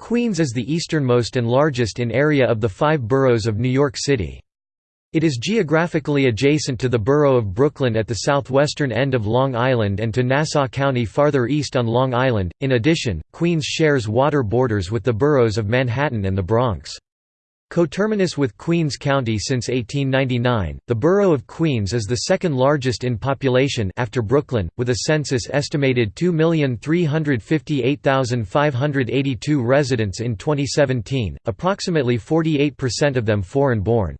Queens is the easternmost and largest in area of the five boroughs of New York City. It is geographically adjacent to the borough of Brooklyn at the southwestern end of Long Island and to Nassau County farther east on Long Island. In addition, Queens shares water borders with the boroughs of Manhattan and the Bronx. Coterminous with Queens County since 1899, the borough of Queens is the second largest in population after Brooklyn, with a census estimated 2,358,582 residents in 2017, approximately 48% of them foreign-born.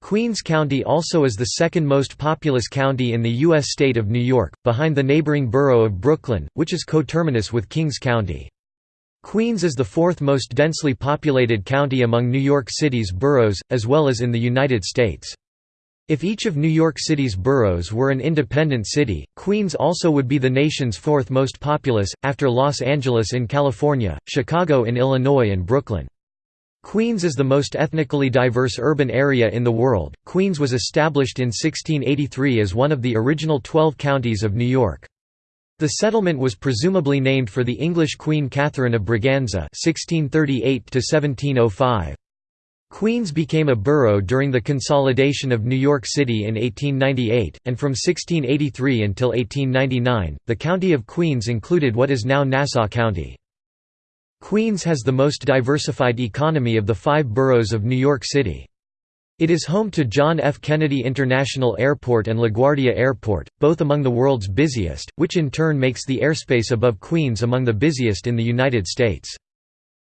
Queens County also is the second most populous county in the U.S. state of New York, behind the neighboring borough of Brooklyn, which is coterminous with Kings County. Queens is the fourth most densely populated county among New York City's boroughs, as well as in the United States. If each of New York City's boroughs were an independent city, Queens also would be the nation's fourth most populous, after Los Angeles in California, Chicago in Illinois and Brooklyn. Queens is the most ethnically diverse urban area in the world. Queens was established in 1683 as one of the original 12 counties of New York. The settlement was presumably named for the English Queen Catherine of Braganza (1638–1705). Queens became a borough during the consolidation of New York City in 1898, and from 1683 until 1899, the county of Queens included what is now Nassau County. Queens has the most diversified economy of the five boroughs of New York City. It is home to John F. Kennedy International Airport and LaGuardia Airport, both among the world's busiest, which in turn makes the airspace above Queens among the busiest in the United States.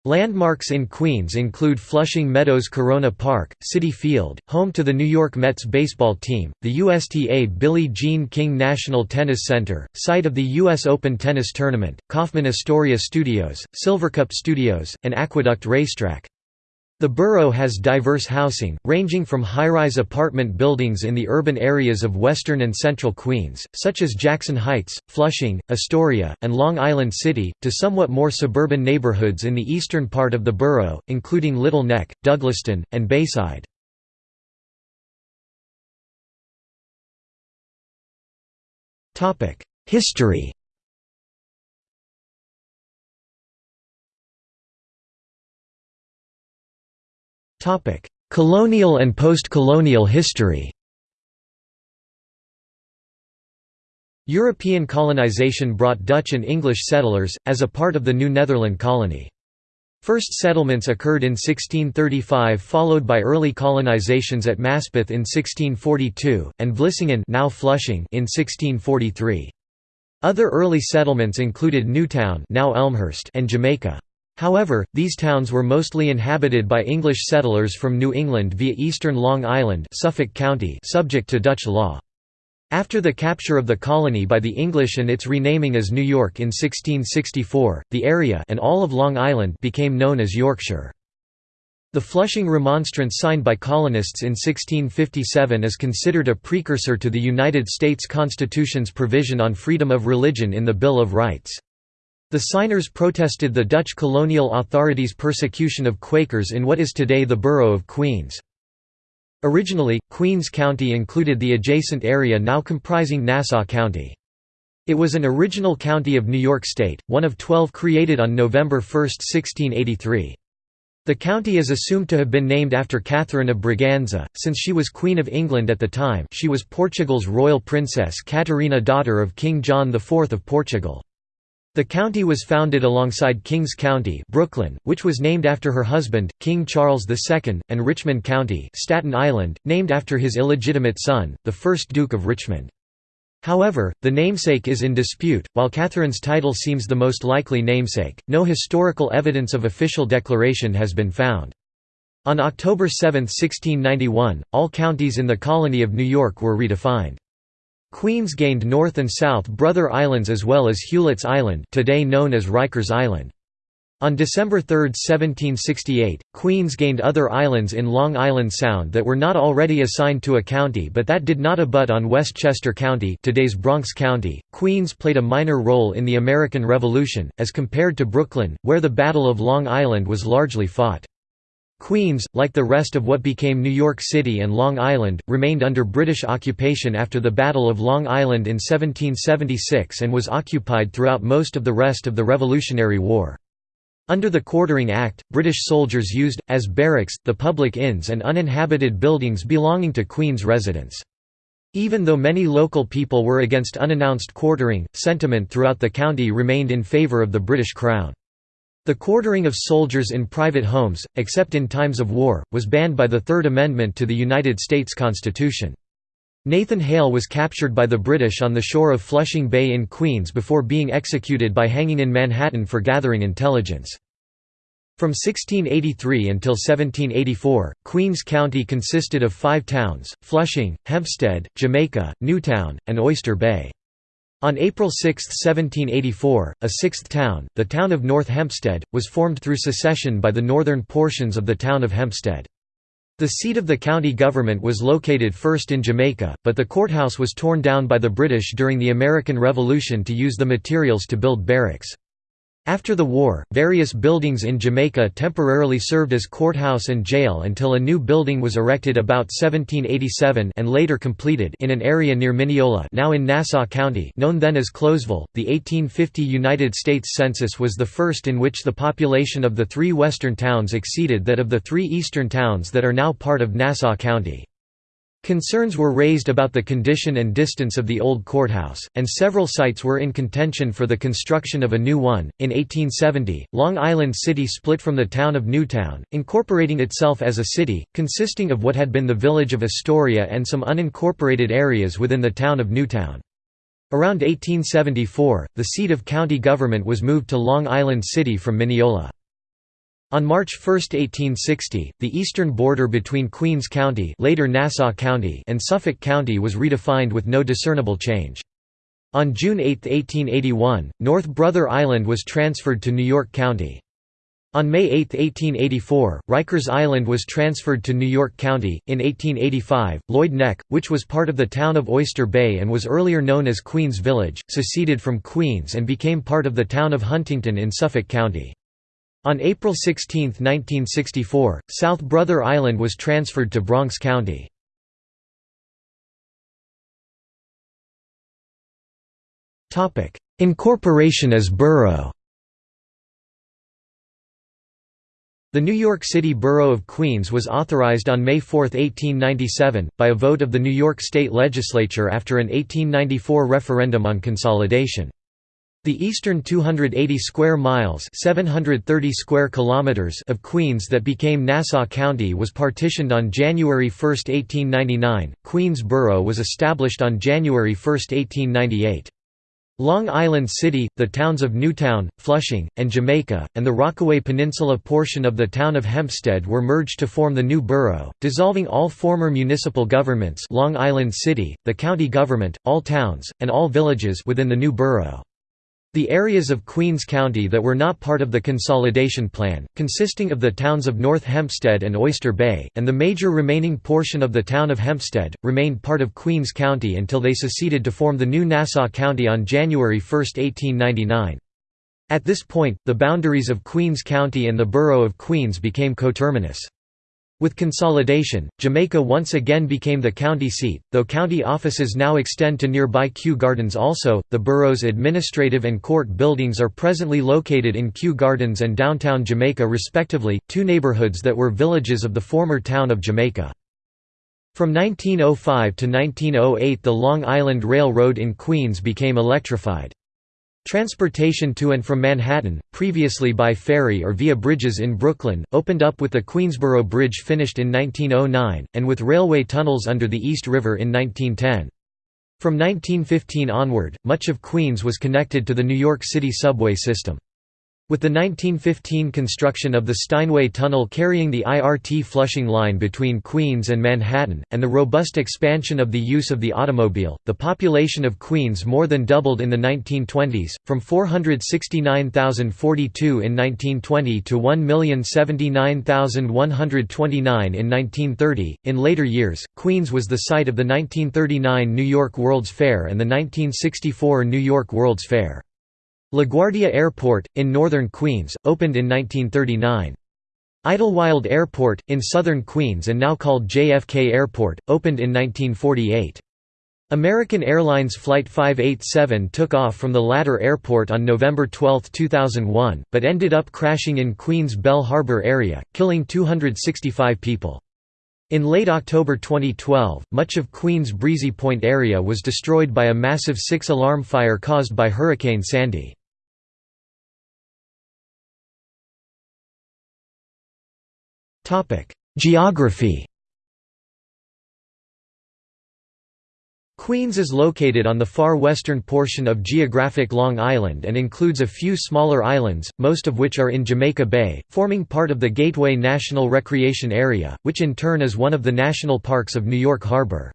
Landmarks in Queens include Flushing Meadows Corona Park, Citi Field, home to the New York Mets baseball team, the USTA Billie Jean King National Tennis Center, site of the U.S. Open Tennis Tournament, Kaufman Astoria Studios, Silvercup Studios, and Aqueduct Racetrack. The borough has diverse housing, ranging from high-rise apartment buildings in the urban areas of western and central Queens, such as Jackson Heights, Flushing, Astoria, and Long Island City, to somewhat more suburban neighborhoods in the eastern part of the borough, including Little Neck, Douglaston, and Bayside. History Colonial and post-colonial history European colonization brought Dutch and English settlers, as a part of the New Netherland colony. First settlements occurred in 1635 followed by early colonizations at Maspeth in 1642, and Vlissingen now Flushing in 1643. Other early settlements included Newtown now Elmhurst and Jamaica. However, these towns were mostly inhabited by English settlers from New England via eastern Long Island Suffolk County subject to Dutch law. After the capture of the colony by the English and its renaming as New York in 1664, the area and all of Long Island became known as Yorkshire. The Flushing Remonstrance signed by colonists in 1657 is considered a precursor to the United States Constitution's provision on freedom of religion in the Bill of Rights. The signers protested the Dutch colonial authorities' persecution of Quakers in what is today the borough of Queens. Originally, Queens County included the adjacent area now comprising Nassau County. It was an original county of New York State, one of twelve created on November 1, 1683. The county is assumed to have been named after Catherine of Braganza, since she was Queen of England at the time she was Portugal's royal princess Catarina daughter of King John IV of Portugal. The county was founded alongside Kings County Brooklyn, which was named after her husband, King Charles II, and Richmond County Staten Island, named after his illegitimate son, the 1st Duke of Richmond. However, the namesake is in dispute. While Catherine's title seems the most likely namesake, no historical evidence of official declaration has been found. On October 7, 1691, all counties in the colony of New York were redefined. Queens gained North and South Brother Islands as well as Hewlett's Island today known as Rikers Island. On December 3, 1768, Queens gained other islands in Long Island Sound that were not already assigned to a county but that did not abut on Westchester County today's Bronx County. Queens played a minor role in the American Revolution, as compared to Brooklyn, where the Battle of Long Island was largely fought. Queens, like the rest of what became New York City and Long Island, remained under British occupation after the Battle of Long Island in 1776 and was occupied throughout most of the rest of the Revolutionary War. Under the Quartering Act, British soldiers used, as barracks, the public inns and uninhabited buildings belonging to Queen's residents. Even though many local people were against unannounced quartering, sentiment throughout the county remained in favour of the British Crown. The quartering of soldiers in private homes, except in times of war, was banned by the Third Amendment to the United States Constitution. Nathan Hale was captured by the British on the shore of Flushing Bay in Queens before being executed by hanging in Manhattan for gathering intelligence. From 1683 until 1784, Queens County consisted of five towns, Flushing, Hempstead, Jamaica, Newtown, and Oyster Bay. On April 6, 1784, a sixth town, the town of North Hempstead, was formed through secession by the northern portions of the town of Hempstead. The seat of the county government was located first in Jamaica, but the courthouse was torn down by the British during the American Revolution to use the materials to build barracks. After the war, various buildings in Jamaica temporarily served as courthouse and jail until a new building was erected about 1787 and later completed in an area near Mineola now in Nassau County known then as Clowesville. The 1850 United States Census was the first in which the population of the three western towns exceeded that of the three eastern towns that are now part of Nassau County. Concerns were raised about the condition and distance of the old courthouse, and several sites were in contention for the construction of a new one. In 1870, Long Island City split from the town of Newtown, incorporating itself as a city, consisting of what had been the village of Astoria and some unincorporated areas within the town of Newtown. Around 1874, the seat of county government was moved to Long Island City from Mineola. On March 1, 1860, the eastern border between Queens County, later Nassau County and Suffolk County was redefined with no discernible change. On June 8, 1881, North Brother Island was transferred to New York County. On May 8, 1884, Rikers Island was transferred to New York County. In 1885, Lloyd Neck, which was part of the town of Oyster Bay and was earlier known as Queens Village, seceded from Queens and became part of the town of Huntington in Suffolk County. On April 16, 1964, South Brother Island was transferred to Bronx County. Incorporation as borough The New York City Borough of Queens was authorized on May 4, 1897, by a vote of the New York State Legislature after an 1894 referendum on consolidation. The eastern 280 square miles 730 square kilometers of Queens that became Nassau County was partitioned on January 1, 1899. Queens Borough was established on January 1, 1898. Long Island City, the towns of Newtown, Flushing, and Jamaica, and the Rockaway Peninsula portion of the town of Hempstead were merged to form the new borough, dissolving all former municipal governments Long Island City, the county government, all towns, and all villages within the new borough. The areas of Queens County that were not part of the consolidation plan, consisting of the towns of North Hempstead and Oyster Bay, and the major remaining portion of the town of Hempstead, remained part of Queens County until they seceded to form the new Nassau County on January 1, 1899. At this point, the boundaries of Queens County and the borough of Queens became coterminous. With consolidation, Jamaica once again became the county seat, though county offices now extend to nearby Kew Gardens also. The borough's administrative and court buildings are presently located in Kew Gardens and downtown Jamaica respectively, two neighborhoods that were villages of the former town of Jamaica. From 1905 to 1908 the Long Island Railroad in Queens became electrified. Transportation to and from Manhattan, previously by ferry or via bridges in Brooklyn, opened up with the Queensboro Bridge finished in 1909, and with railway tunnels under the East River in 1910. From 1915 onward, much of Queens was connected to the New York City subway system. With the 1915 construction of the Steinway Tunnel carrying the IRT Flushing line between Queens and Manhattan, and the robust expansion of the use of the automobile, the population of Queens more than doubled in the 1920s, from 469,042 in 1920 to 1,079,129 in 1930. In later years, Queens was the site of the 1939 New York World's Fair and the 1964 New York World's Fair. LaGuardia Airport, in northern Queens, opened in 1939. Idlewild Airport, in southern Queens and now called JFK Airport, opened in 1948. American Airlines Flight 587 took off from the latter airport on November 12, 2001, but ended up crashing in Queens Belle Harbor area, killing 265 people. In late October 2012, much of Queens' Breezy Point area was destroyed by a massive six-alarm fire caused by Hurricane Sandy. Geography Queens is located on the far western portion of geographic Long Island and includes a few smaller islands, most of which are in Jamaica Bay, forming part of the Gateway National Recreation Area, which in turn is one of the national parks of New York Harbor.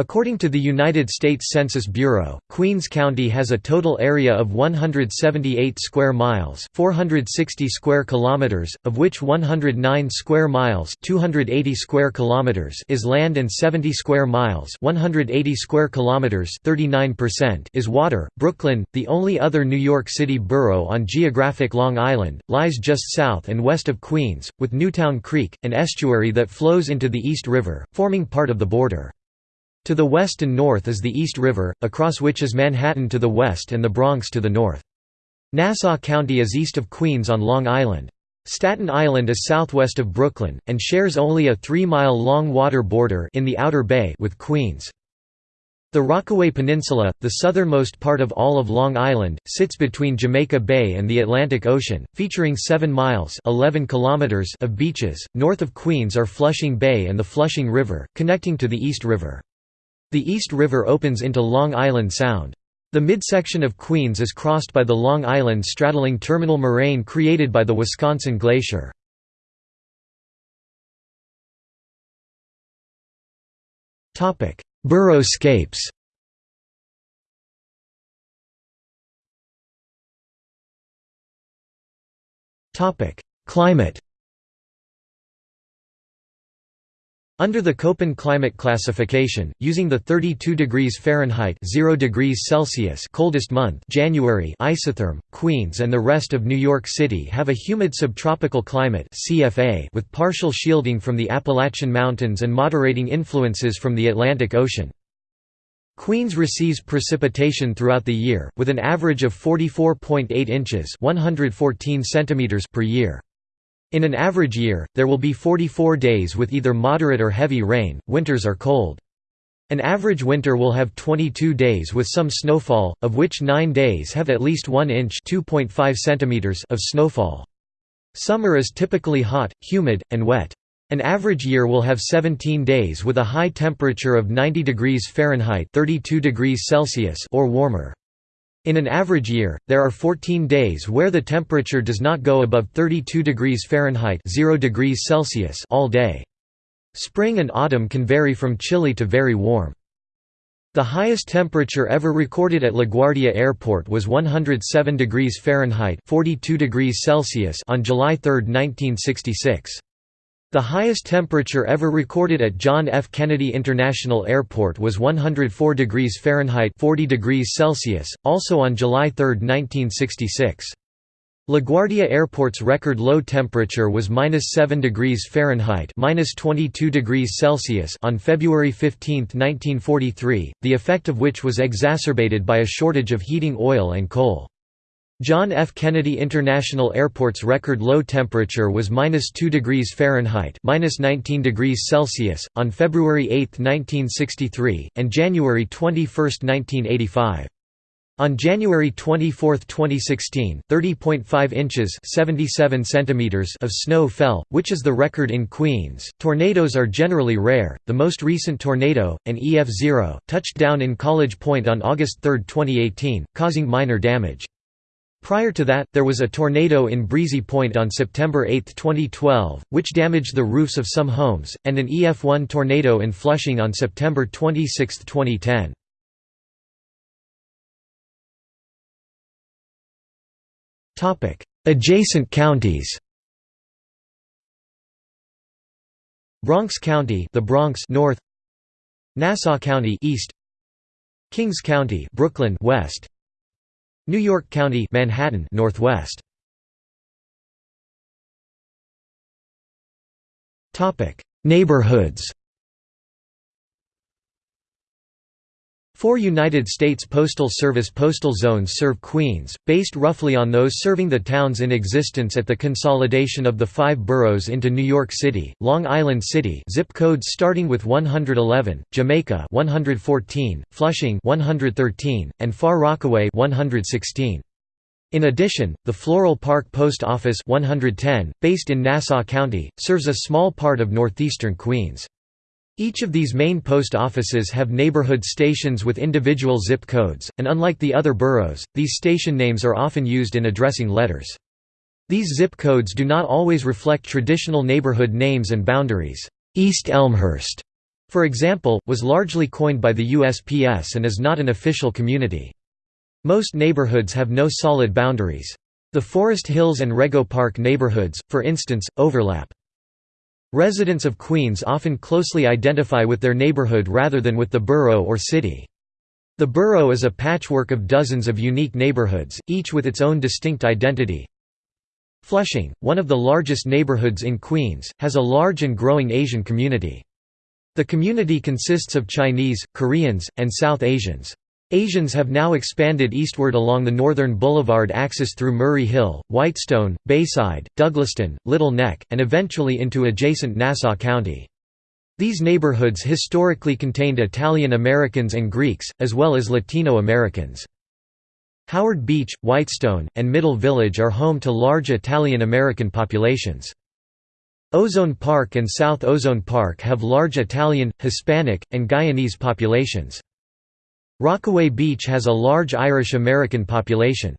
According to the United States Census Bureau, Queens County has a total area of 178 square miles, 460 square kilometers, of which 109 square miles, 280 square kilometers is land and 70 square miles, 180 square kilometers, 39% is water. Brooklyn, the only other New York City borough on geographic Long Island, lies just south and west of Queens, with Newtown Creek, an estuary that flows into the East River, forming part of the border. To the west and north is the East River, across which is Manhattan to the west and the Bronx to the north. Nassau County is east of Queens on Long Island. Staten Island is southwest of Brooklyn, and shares only a three-mile-long water border in the Outer Bay with Queens. The Rockaway Peninsula, the southernmost part of all of Long Island, sits between Jamaica Bay and the Atlantic Ocean, featuring 7 miles 11 kilometers of beaches. North of Queens are Flushing Bay and the Flushing River, connecting to the East River. The East River opens into Long Island Sound. The midsection of Queens is crossed by the Long Island straddling terminal moraine created by the Wisconsin Glacier. Boroughscapes Climate Under the Köppen climate classification, using the 32 degrees Fahrenheit 0 degrees Celsius coldest month January isotherm, Queens and the rest of New York City have a humid subtropical climate CFA with partial shielding from the Appalachian Mountains and moderating influences from the Atlantic Ocean. Queens receives precipitation throughout the year, with an average of 44.8 inches 114 centimeters per year. In an average year, there will be 44 days with either moderate or heavy rain, winters are cold. An average winter will have 22 days with some snowfall, of which 9 days have at least 1 inch of snowfall. Summer is typically hot, humid, and wet. An average year will have 17 days with a high temperature of 90 degrees Fahrenheit 32 degrees Celsius or warmer. In an average year, there are 14 days where the temperature does not go above 32 degrees Fahrenheit 0 degrees Celsius all day. Spring and autumn can vary from chilly to very warm. The highest temperature ever recorded at LaGuardia Airport was 107 degrees Fahrenheit 42 degrees Celsius on July 3, 1966. The highest temperature ever recorded at John F. Kennedy International Airport was 104 degrees Fahrenheit 40 degrees Celsius, also on July 3, 1966. LaGuardia Airport's record low temperature was -7 degrees Fahrenheit (-22 degrees Celsius) on February 15, 1943, the effect of which was exacerbated by a shortage of heating oil and coal. John F. Kennedy International Airport's record low temperature was -2 degrees Fahrenheit (-19 degrees Celsius) on February 8, 1963, and January 21, 1985. On January 24, 2016, 30.5 inches (77 centimeters) of snow fell, which is the record in Queens. Tornadoes are generally rare. The most recent tornado, an EF0, touched down in College Point on August 3, 2018, causing minor damage. Prior to that, there was a tornado in Breezy Point on September 8, 2012, which damaged the roofs of some homes, and an EF1 tornado in Flushing on September 26, 2010. Adjacent counties. Bronx County, the Bronx North, Nassau County East, Kings County, Brooklyn West, New York County Manhattan Northwest. Topic. Neighborhoods Four United States Postal Service postal zones serve Queens, based roughly on those serving the towns in existence at the consolidation of the five boroughs into New York City, Long Island City zip codes starting with 111, Jamaica 114, Flushing 113, and Far Rockaway 116. In addition, the Floral Park Post Office 110, based in Nassau County, serves a small part of northeastern Queens. Each of these main post offices have neighborhood stations with individual zip codes, and unlike the other boroughs, these station names are often used in addressing letters. These zip codes do not always reflect traditional neighborhood names and boundaries. East Elmhurst, for example, was largely coined by the USPS and is not an official community. Most neighborhoods have no solid boundaries. The Forest Hills and Rego Park neighborhoods, for instance, overlap. Residents of Queens often closely identify with their neighborhood rather than with the borough or city. The borough is a patchwork of dozens of unique neighborhoods, each with its own distinct identity. Flushing, one of the largest neighborhoods in Queens, has a large and growing Asian community. The community consists of Chinese, Koreans, and South Asians. Asians have now expanded eastward along the northern boulevard axis through Murray Hill, Whitestone, Bayside, Douglaston, Little Neck, and eventually into adjacent Nassau County. These neighborhoods historically contained Italian Americans and Greeks, as well as Latino Americans. Howard Beach, Whitestone, and Middle Village are home to large Italian American populations. Ozone Park and South Ozone Park have large Italian, Hispanic, and Guyanese populations. Rockaway Beach has a large Irish American population.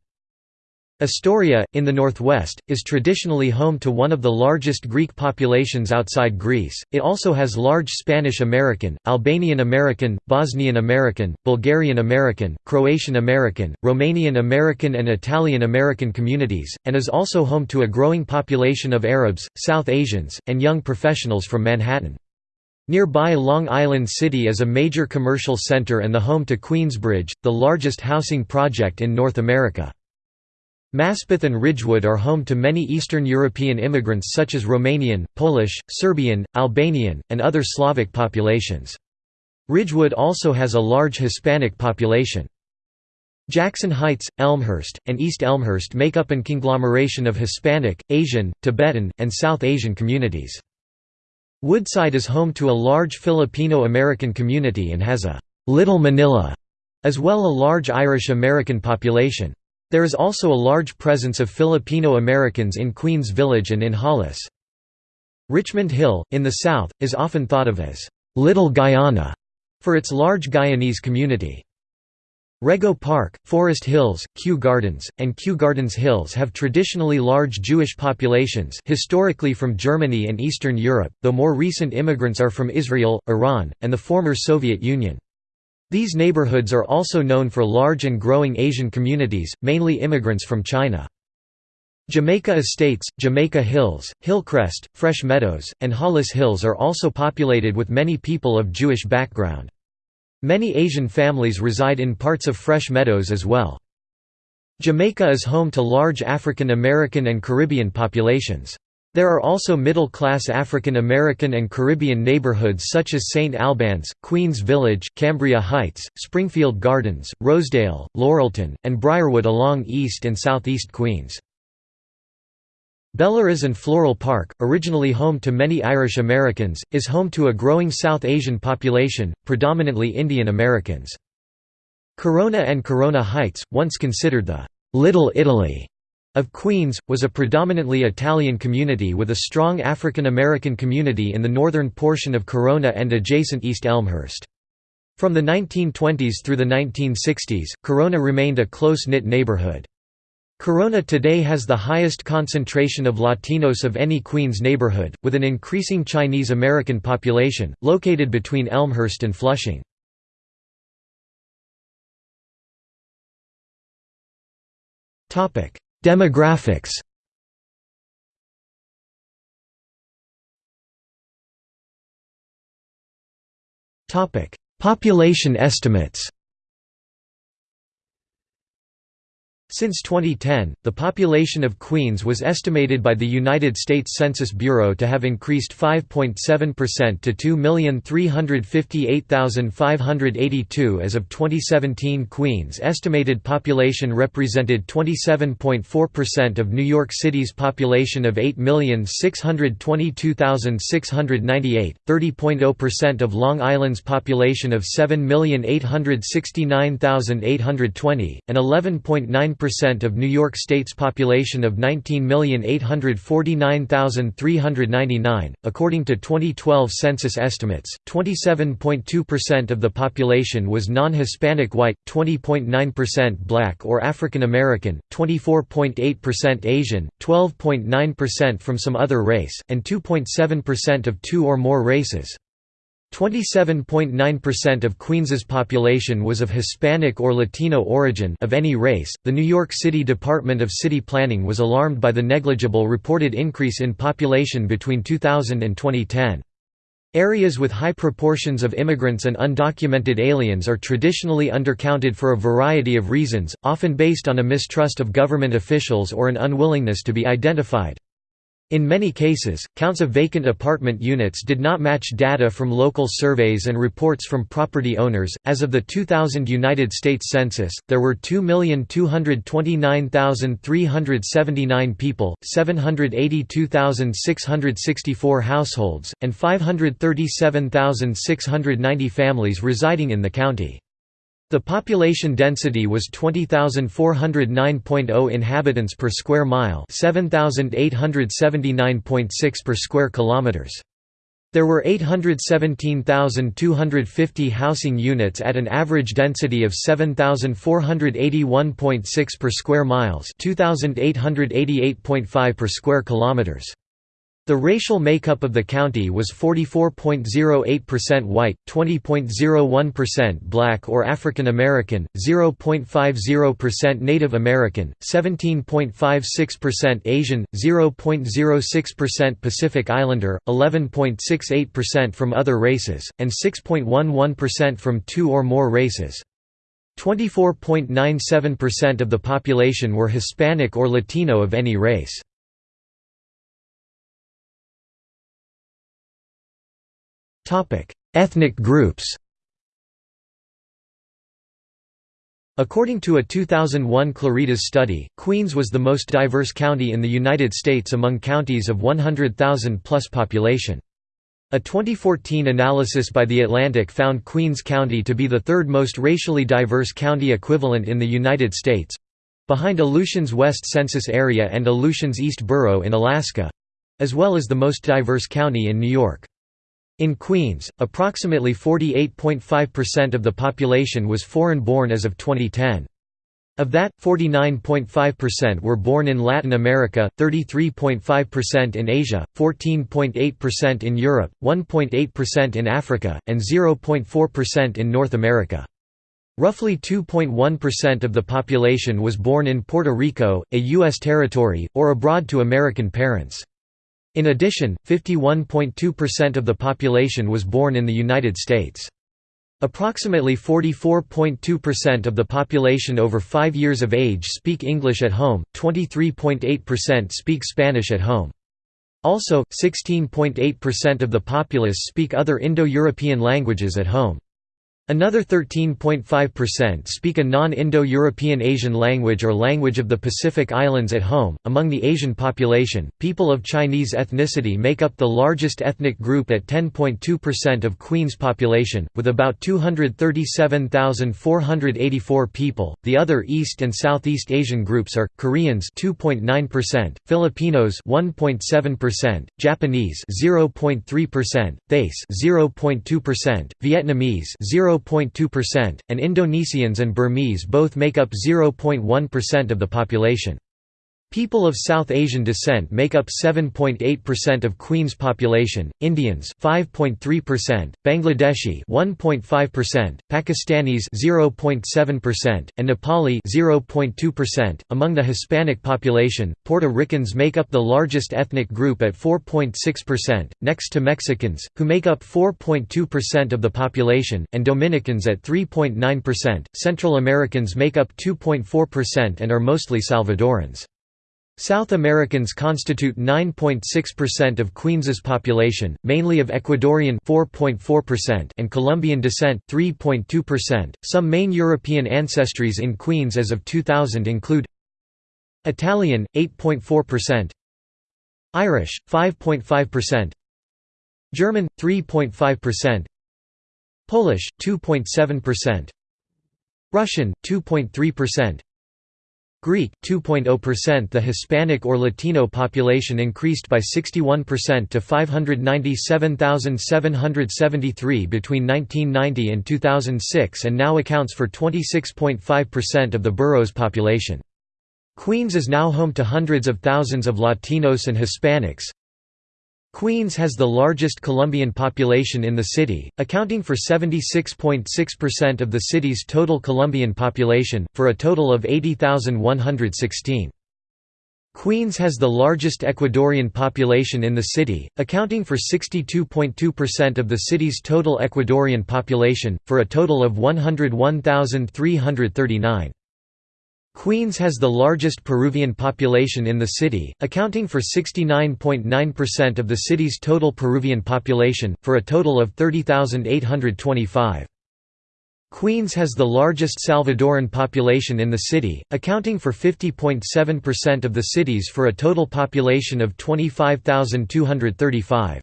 Astoria, in the northwest, is traditionally home to one of the largest Greek populations outside Greece. It also has large Spanish American, Albanian American, Bosnian American, Bulgarian American, Croatian American, Romanian American, and Italian American communities, and is also home to a growing population of Arabs, South Asians, and young professionals from Manhattan. Nearby Long Island City is a major commercial center and the home to Queensbridge, the largest housing project in North America. Maspeth and Ridgewood are home to many Eastern European immigrants such as Romanian, Polish, Serbian, Albanian, and other Slavic populations. Ridgewood also has a large Hispanic population. Jackson Heights, Elmhurst, and East Elmhurst make up an conglomeration of Hispanic, Asian, Tibetan, and South Asian communities. Woodside is home to a large Filipino-American community and has a «Little Manila» as well a large Irish-American population. There is also a large presence of Filipino Americans in Queens Village and in Hollis. Richmond Hill, in the south, is often thought of as «Little Guyana» for its large Guyanese community. Rego Park, Forest Hills, Kew Gardens, and Kew Gardens Hills have traditionally large Jewish populations historically from Germany and Eastern Europe, though more recent immigrants are from Israel, Iran, and the former Soviet Union. These neighborhoods are also known for large and growing Asian communities, mainly immigrants from China. Jamaica Estates, Jamaica Hills, Hillcrest, Fresh Meadows, and Hollis Hills are also populated with many people of Jewish background. Many Asian families reside in parts of Fresh Meadows as well. Jamaica is home to large African American and Caribbean populations. There are also middle-class African American and Caribbean neighborhoods such as St. Albans, Queens Village, Cambria Heights, Springfield Gardens, Rosedale, Laurelton, and Briarwood along East and Southeast Queens. Bellerose and Floral Park, originally home to many Irish Americans, is home to a growing South Asian population, predominantly Indian Americans. Corona and Corona Heights, once considered the «Little Italy» of Queens, was a predominantly Italian community with a strong African American community in the northern portion of Corona and adjacent East Elmhurst. From the 1920s through the 1960s, Corona remained a close-knit neighborhood. Corona today has the highest concentration of Latinos of any Queens neighborhood, with an increasing Chinese American population, located between Elmhurst and Flushing. Demographics Population estimates Since 2010, the population of Queens was estimated by the United States Census Bureau to have increased 5.7% to 2,358,582 as of 2017. Queens' estimated population represented 27.4% of New York City's population of 8,622,698, 30.0% of Long Island's population of 7,869,820, and 11.9 percent of New York State's population of 19,849,399. According to 2012 census estimates, 27.2% of the population was non Hispanic white, 20.9% black or African American, 24.8% Asian, 12.9% from some other race, and 2.7% of two or more races. 27.9% of Queens's population was of Hispanic or Latino origin of any race. The New York City Department of City Planning was alarmed by the negligible reported increase in population between 2000 and 2010. Areas with high proportions of immigrants and undocumented aliens are traditionally undercounted for a variety of reasons, often based on a mistrust of government officials or an unwillingness to be identified. In many cases, counts of vacant apartment units did not match data from local surveys and reports from property owners. As of the 2000 United States Census, there were 2,229,379 people, 782,664 households, and 537,690 families residing in the county. The population density was 20,409.0 inhabitants per square mile, 7,879.6 per square kilometers. There were 817,250 housing units at an average density of 7,481.6 per square miles, 2,888.5 per square kilometers. The racial makeup of the county was 44.08% white, 20.01% black or African American, 0.50% Native American, 17.56% Asian, 0.06% Pacific Islander, 11.68% from other races, and 6.11% from two or more races. 24.97% of the population were Hispanic or Latino of any race. Ethnic groups According to a 2001 Claritas study, Queens was the most diverse county in the United States among counties of 100,000-plus population. A 2014 analysis by The Atlantic found Queens County to be the third most racially diverse county equivalent in the United States—behind Aleutians West Census Area and Aleutians East Borough in Alaska—as well as the most diverse county in New York. In Queens, approximately 48.5% of the population was foreign-born as of 2010. Of that, 49.5% were born in Latin America, 33.5% in Asia, 14.8% in Europe, 1.8% in Africa, and 0.4% in North America. Roughly 2.1% of the population was born in Puerto Rico, a U.S. territory, or abroad to American parents. In addition, 51.2% of the population was born in the United States. Approximately 44.2% of the population over 5 years of age speak English at home, 23.8% speak Spanish at home. Also, 16.8% of the populace speak other Indo-European languages at home. Another 13.5% speak a non-Indo-European Asian language or language of the Pacific Islands at home. Among the Asian population, people of Chinese ethnicity make up the largest ethnic group at 10.2% of Queen's population, with about 237,484 people. The other East and Southeast Asian groups are Koreans 2.9%, Filipinos 1.7%, Japanese 0.3%, Thais 0.2%, Vietnamese 0 0.2%, and Indonesians and Burmese both make up 0.1% of the population. People of South Asian descent make up 7.8% of Queen's population, Indians 5.3%, Bangladeshi 1.5%, Pakistanis 0.7%, and Nepali 0.2%. Among the Hispanic population, Puerto Ricans make up the largest ethnic group at 4.6%, next to Mexicans, who make up 4.2% of the population, and Dominicans at 3.9%. Central Americans make up 2.4% and are mostly Salvadorans. South Americans constitute 9.6% of Queens's population, mainly of Ecuadorian 4.4% and Colombian descent 3.2%. Some main European ancestries in Queens as of 2000 include Italian 8.4%, Irish 5.5%, German 3.5%, Polish 2.7%, Russian 2.3%, Greek 2.0% The Hispanic or Latino population increased by 61% to 597,773 between 1990 and 2006 and now accounts for 26.5% of the borough's population. Queens is now home to hundreds of thousands of Latinos and Hispanics, Queens has the largest Colombian population in the city, accounting for 76.6% of the city's total Colombian population, for a total of 80,116. Queens has the largest Ecuadorian population in the city, accounting for 62.2% of the city's total Ecuadorian population, for a total of 101,339. Queens has the largest Peruvian population in the city, accounting for 69.9% of the city's total Peruvian population, for a total of 30,825. Queens has the largest Salvadoran population in the city, accounting for 50.7% of the city's for a total population of 25,235.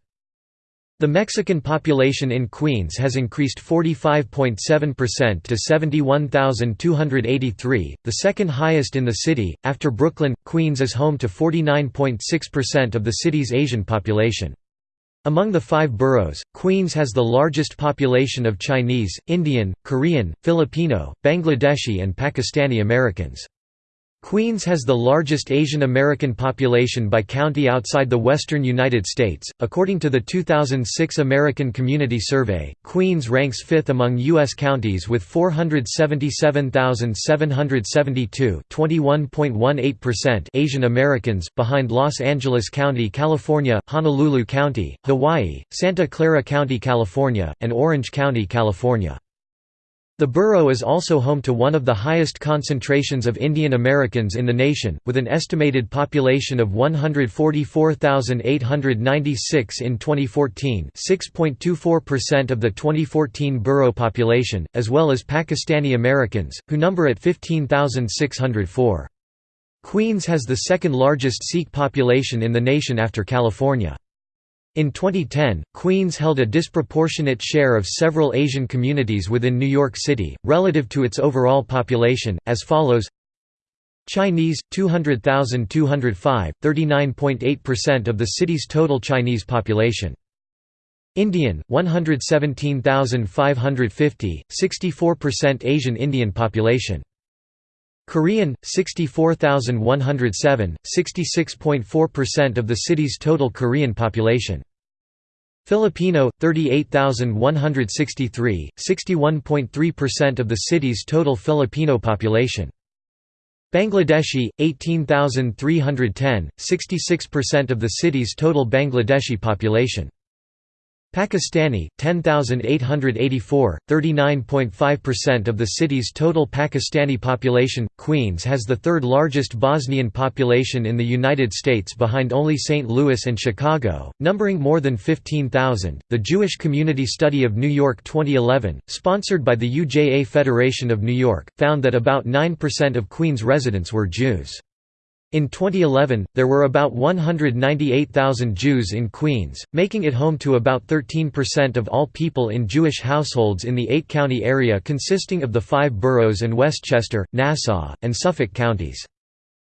The Mexican population in Queens has increased 45.7% to 71,283, the second highest in the city. After Brooklyn, Queens is home to 49.6% of the city's Asian population. Among the five boroughs, Queens has the largest population of Chinese, Indian, Korean, Filipino, Bangladeshi, and Pakistani Americans. Queens has the largest Asian American population by county outside the western United States. According to the 2006 American Community Survey, Queens ranks fifth among U.S. counties with 477,772 Asian Americans, behind Los Angeles County, California, Honolulu County, Hawaii, Santa Clara County, California, and Orange County, California. The borough is also home to one of the highest concentrations of Indian Americans in the nation, with an estimated population of 144,896 in 2014 6.24% of the 2014 borough population, as well as Pakistani Americans, who number at 15,604. Queens has the second largest Sikh population in the nation after California. In 2010, Queens held a disproportionate share of several Asian communities within New York City, relative to its overall population, as follows Chinese, 200,205, 39.8% of the city's total Chinese population. Indian, 117,550, 64% Asian Indian population. Korean, 64,107, 66.4% of the city's total Korean population. Filipino, 38,163, 61.3% of the city's total Filipino population. Bangladeshi, 18,310, 66% of the city's total Bangladeshi population. Pakistani, 10,884, 39.5% of the city's total Pakistani population. Queens has the third largest Bosnian population in the United States behind only St. Louis and Chicago, numbering more than 15,000. The Jewish Community Study of New York 2011, sponsored by the UJA Federation of New York, found that about 9% of Queens residents were Jews. In 2011, there were about 198,000 Jews in Queens, making it home to about 13% of all people in Jewish households in the eight-county area consisting of the five boroughs and Westchester, Nassau, and Suffolk counties.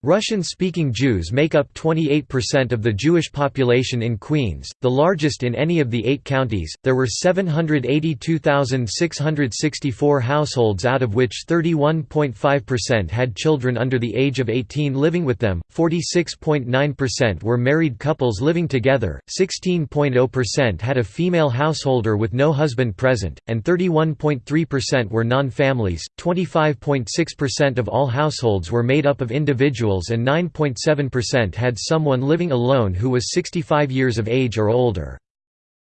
Russian-speaking Jews make up 28% of the Jewish population in Queens, the largest in any of the eight counties. There were 782,664 households out of which 31.5% had children under the age of 18 living with them, 46.9% were married couples living together, 16.0% had a female householder with no husband present, and 31.3% were non-families. 25.6% of all households were made up of individuals and 9.7% had someone living alone who was 65 years of age or older.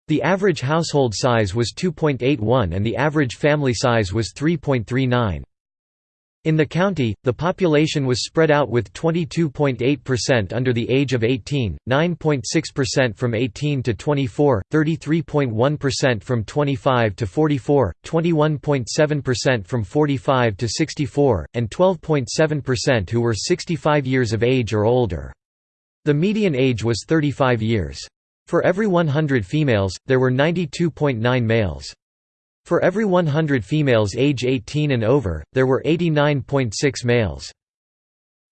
The average household size was 2.81 and the average family size was 3.39. In the county, the population was spread out with 22.8% under the age of 18, 9.6% from 18 to 24, 33.1% from 25 to 44, 21.7% from 45 to 64, and 12.7% who were 65 years of age or older. The median age was 35 years. For every 100 females, there were 92.9 males. For every 100 females age 18 and over, there were 89.6 males.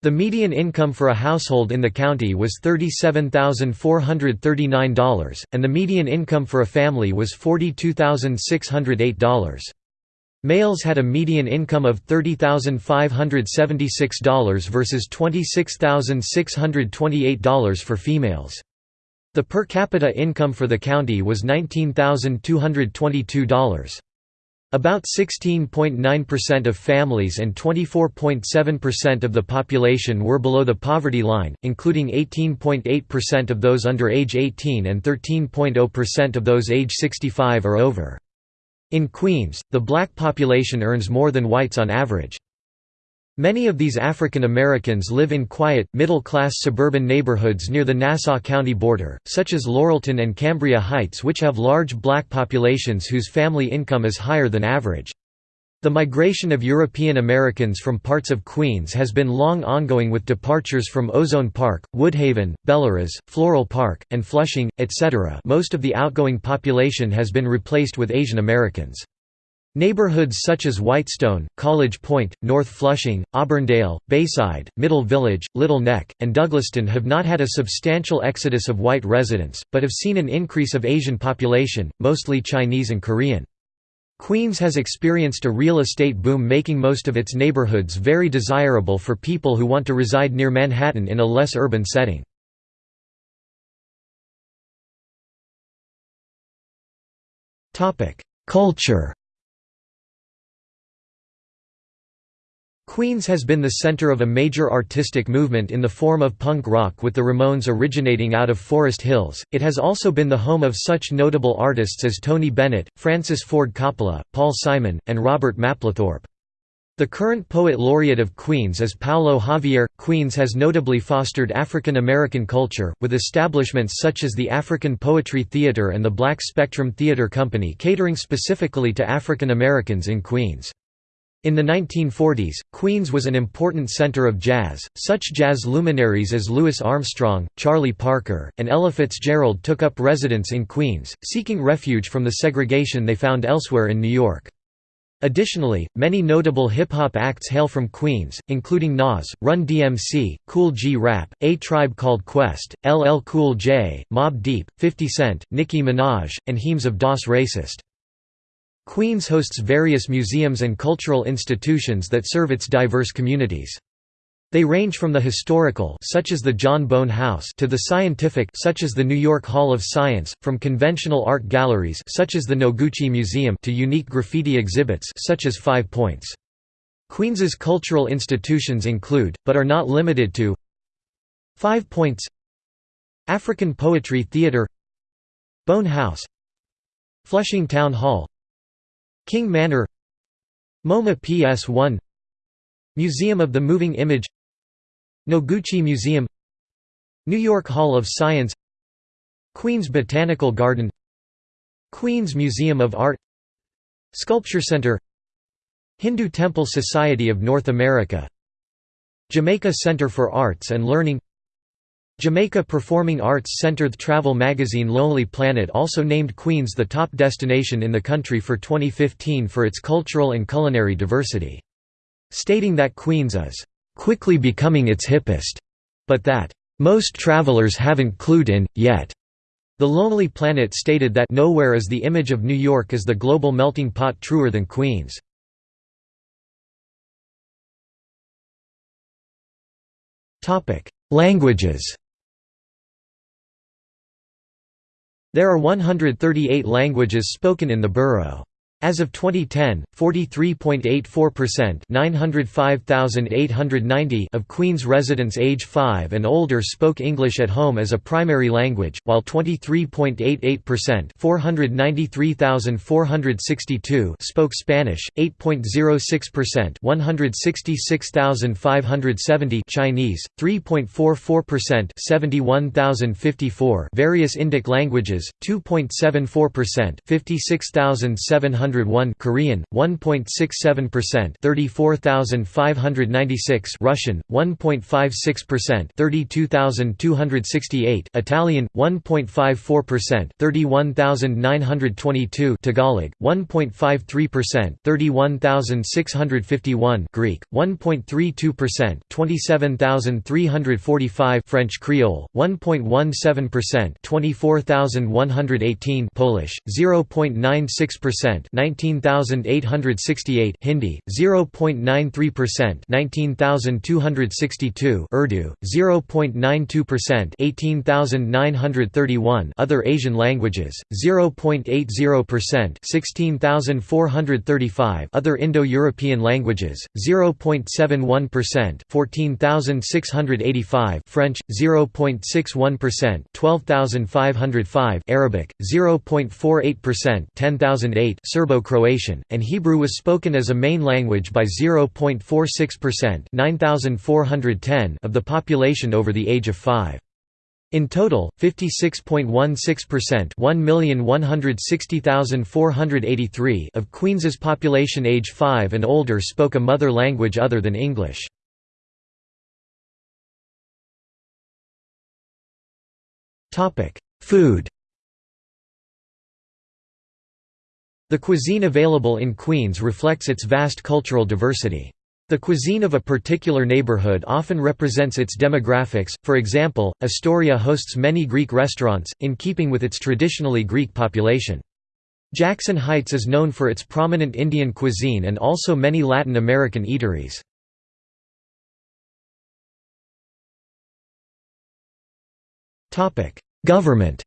The median income for a household in the county was $37,439, and the median income for a family was $42,608. Males had a median income of $30,576 versus $26,628 for females. The per capita income for the county was $19,222. About 16.9% of families and 24.7% of the population were below the poverty line, including 18.8% of those under age 18 and 13.0% of those age 65 or over. In Queens, the black population earns more than whites on average. Many of these African Americans live in quiet, middle-class suburban neighborhoods near the Nassau County border, such as Laurelton and Cambria Heights which have large black populations whose family income is higher than average. The migration of European Americans from parts of Queens has been long ongoing with departures from Ozone Park, Woodhaven, Bellerose, Floral Park, and Flushing, etc. most of the outgoing population has been replaced with Asian Americans. Neighborhoods such as Whitestone, College Point, North Flushing, Auburndale, Bayside, Middle Village, Little Neck, and Douglaston have not had a substantial exodus of white residents, but have seen an increase of Asian population, mostly Chinese and Korean. Queens has experienced a real estate boom making most of its neighborhoods very desirable for people who want to reside near Manhattan in a less urban setting. Culture Queens has been the center of a major artistic movement in the form of punk rock with the Ramones originating out of Forest Hills. It has also been the home of such notable artists as Tony Bennett, Francis Ford Coppola, Paul Simon, and Robert Mapplethorpe. The current poet laureate of Queens is Paolo Javier. Queens has notably fostered African American culture, with establishments such as the African Poetry Theater and the Black Spectrum Theater Company catering specifically to African Americans in Queens. In the 1940s, Queens was an important center of jazz. Such jazz luminaries as Louis Armstrong, Charlie Parker, and Ella Fitzgerald took up residence in Queens, seeking refuge from the segregation they found elsewhere in New York. Additionally, many notable hip-hop acts hail from Queens, including Nas, Run DMC, Kool G Rap, A Tribe Called Quest, LL Cool J, Mobb Deep, 50 Cent, Nicki Minaj, and Heems of Das Racist. Queens hosts various museums and cultural institutions that serve its diverse communities. They range from the historical such as the John Bowne House to the scientific such as the New York Hall of Science, from conventional art galleries such as the Noguchi Museum to unique graffiti exhibits such as Five Points. Queens's cultural institutions include, but are not limited to Five Points African Poetry Theatre Bone House Flushing Town Hall King Manor MoMA PS1 Museum of the Moving Image Noguchi Museum New York Hall of Science Queens Botanical Garden Queens Museum of Art Sculpture Center Hindu Temple Society of North America Jamaica Center for Arts and Learning Jamaica Performing Arts Center The travel magazine Lonely Planet also named Queens the top destination in the country for 2015 for its cultural and culinary diversity. Stating that Queens is, "...quickly becoming its hippest." but that, "...most travelers haven't clued in, yet." The Lonely Planet stated that nowhere is the image of New York as the global melting pot truer than Queens. Languages There are 138 languages spoken in the borough. As of 2010, 43.84% 905,890 of Queens residents age 5 and older spoke English at home as a primary language, while 23.88% 493,462 spoke Spanish, 8.06% 166,570 Chinese, 3.44% various Indic languages, 2.74% 56,700 101 Korean 1.67% 34596 Russian 1.56% 32268 Italian 1.54% 31922 Tagalog 1.53% 31651 Greek 1.32% 27345 French Creole 1.17% 24118 Polish 0.96% 19868 Hindi 0.93% 19262 Urdu 0.92% 18931 Other Asian languages 0.80% 16435 Other Indo-European languages 0.71% 14685 French 0.61% 12505 Arabic 0.48% 10008 Serbo Serbo-Croatian, and Hebrew was spoken as a main language by 0.46% 9,410 of the population over the age of 5. In total, 56.16% 1,160,483 of Queens's population age 5 and older spoke a mother language other than English. Food The cuisine available in Queens reflects its vast cultural diversity. The cuisine of a particular neighborhood often represents its demographics, for example, Astoria hosts many Greek restaurants, in keeping with its traditionally Greek population. Jackson Heights is known for its prominent Indian cuisine and also many Latin American eateries. Government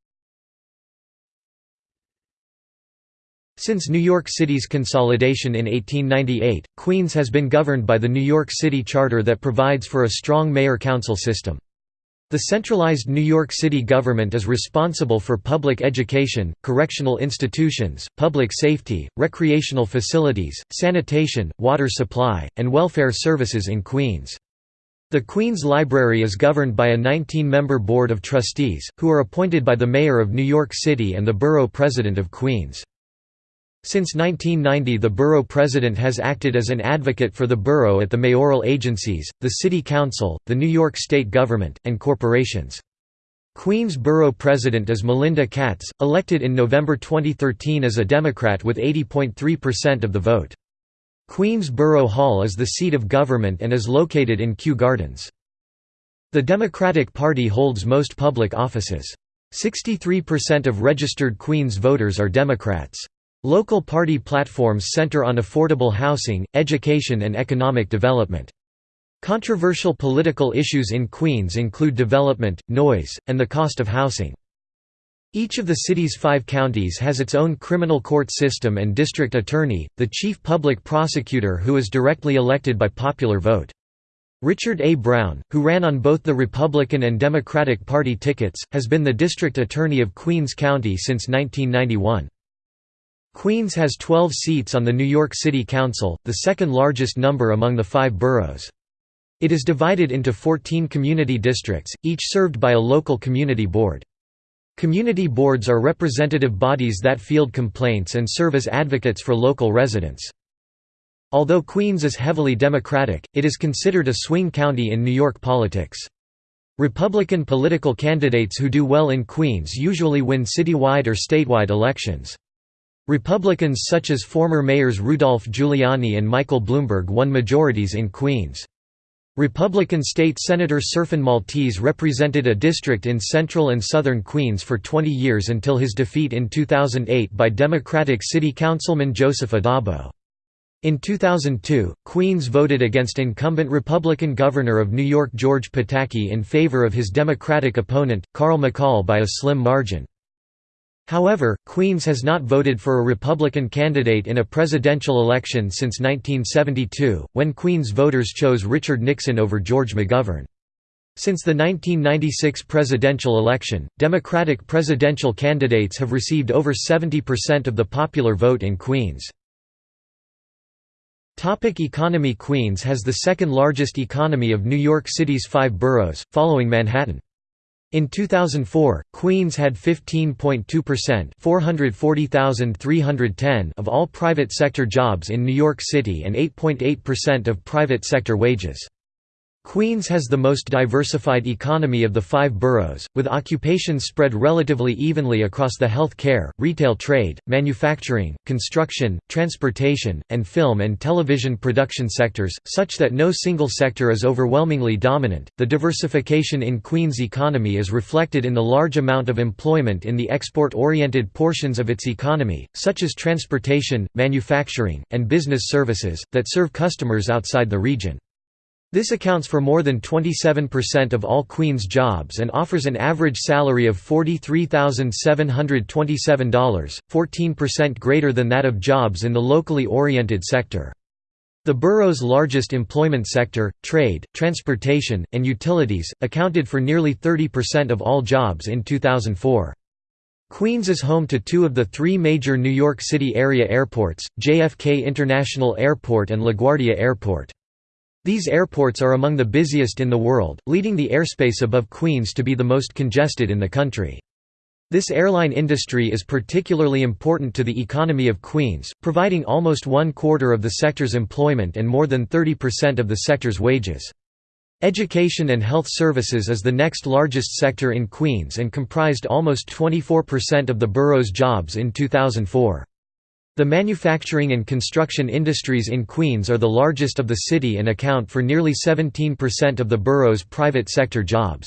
Since New York City's consolidation in 1898, Queens has been governed by the New York City Charter that provides for a strong mayor-council system. The centralized New York City government is responsible for public education, correctional institutions, public safety, recreational facilities, sanitation, water supply, and welfare services in Queens. The Queens Library is governed by a 19-member board of trustees, who are appointed by the mayor of New York City and the borough president of Queens. Since 1990 the borough president has acted as an advocate for the borough at the mayoral agencies, the city council, the New York state government, and corporations. Queens Borough President is Melinda Katz, elected in November 2013 as a Democrat with 80.3% of the vote. Queens Borough Hall is the seat of government and is located in Kew Gardens. The Democratic Party holds most public offices. 63% of registered Queens voters are Democrats. Local party platforms center on affordable housing, education and economic development. Controversial political issues in Queens include development, noise, and the cost of housing. Each of the city's five counties has its own criminal court system and district attorney, the chief public prosecutor who is directly elected by popular vote. Richard A. Brown, who ran on both the Republican and Democratic Party tickets, has been the district attorney of Queens County since 1991. Queens has 12 seats on the New York City Council, the second largest number among the five boroughs. It is divided into 14 community districts, each served by a local community board. Community boards are representative bodies that field complaints and serve as advocates for local residents. Although Queens is heavily Democratic, it is considered a swing county in New York politics. Republican political candidates who do well in Queens usually win citywide or statewide elections. Republicans such as former mayors Rudolph Giuliani and Michael Bloomberg won majorities in Queens. Republican State Senator Serphin Maltese represented a district in central and southern Queens for 20 years until his defeat in 2008 by Democratic City Councilman Joseph Addabbo. In 2002, Queens voted against incumbent Republican Governor of New York George Pataki in favor of his Democratic opponent, Carl McCall by a slim margin. However, Queens has not voted for a Republican candidate in a presidential election since 1972, when Queens voters chose Richard Nixon over George McGovern. Since the 1996 presidential election, Democratic presidential candidates have received over 70% of the popular vote in Queens. Topic economy Queens has the second largest economy of New York City's five boroughs, following Manhattan. In 2004, Queens had 15.2% of all private sector jobs in New York City and 8.8% of private sector wages. Queens has the most diversified economy of the five boroughs, with occupations spread relatively evenly across the health care, retail trade, manufacturing, construction, transportation, and film and television production sectors, such that no single sector is overwhelmingly dominant. The diversification in Queens' economy is reflected in the large amount of employment in the export oriented portions of its economy, such as transportation, manufacturing, and business services, that serve customers outside the region. This accounts for more than 27% of all Queen's jobs and offers an average salary of $43,727, 14% greater than that of jobs in the locally oriented sector. The borough's largest employment sector, trade, transportation, and utilities, accounted for nearly 30% of all jobs in 2004. Queens is home to two of the three major New York City area airports, JFK International Airport and LaGuardia Airport. These airports are among the busiest in the world, leading the airspace above Queens to be the most congested in the country. This airline industry is particularly important to the economy of Queens, providing almost one quarter of the sector's employment and more than 30% of the sector's wages. Education and health services is the next largest sector in Queens and comprised almost 24% of the borough's jobs in 2004. The manufacturing and construction industries in Queens are the largest of the city and account for nearly 17% of the borough's private sector jobs.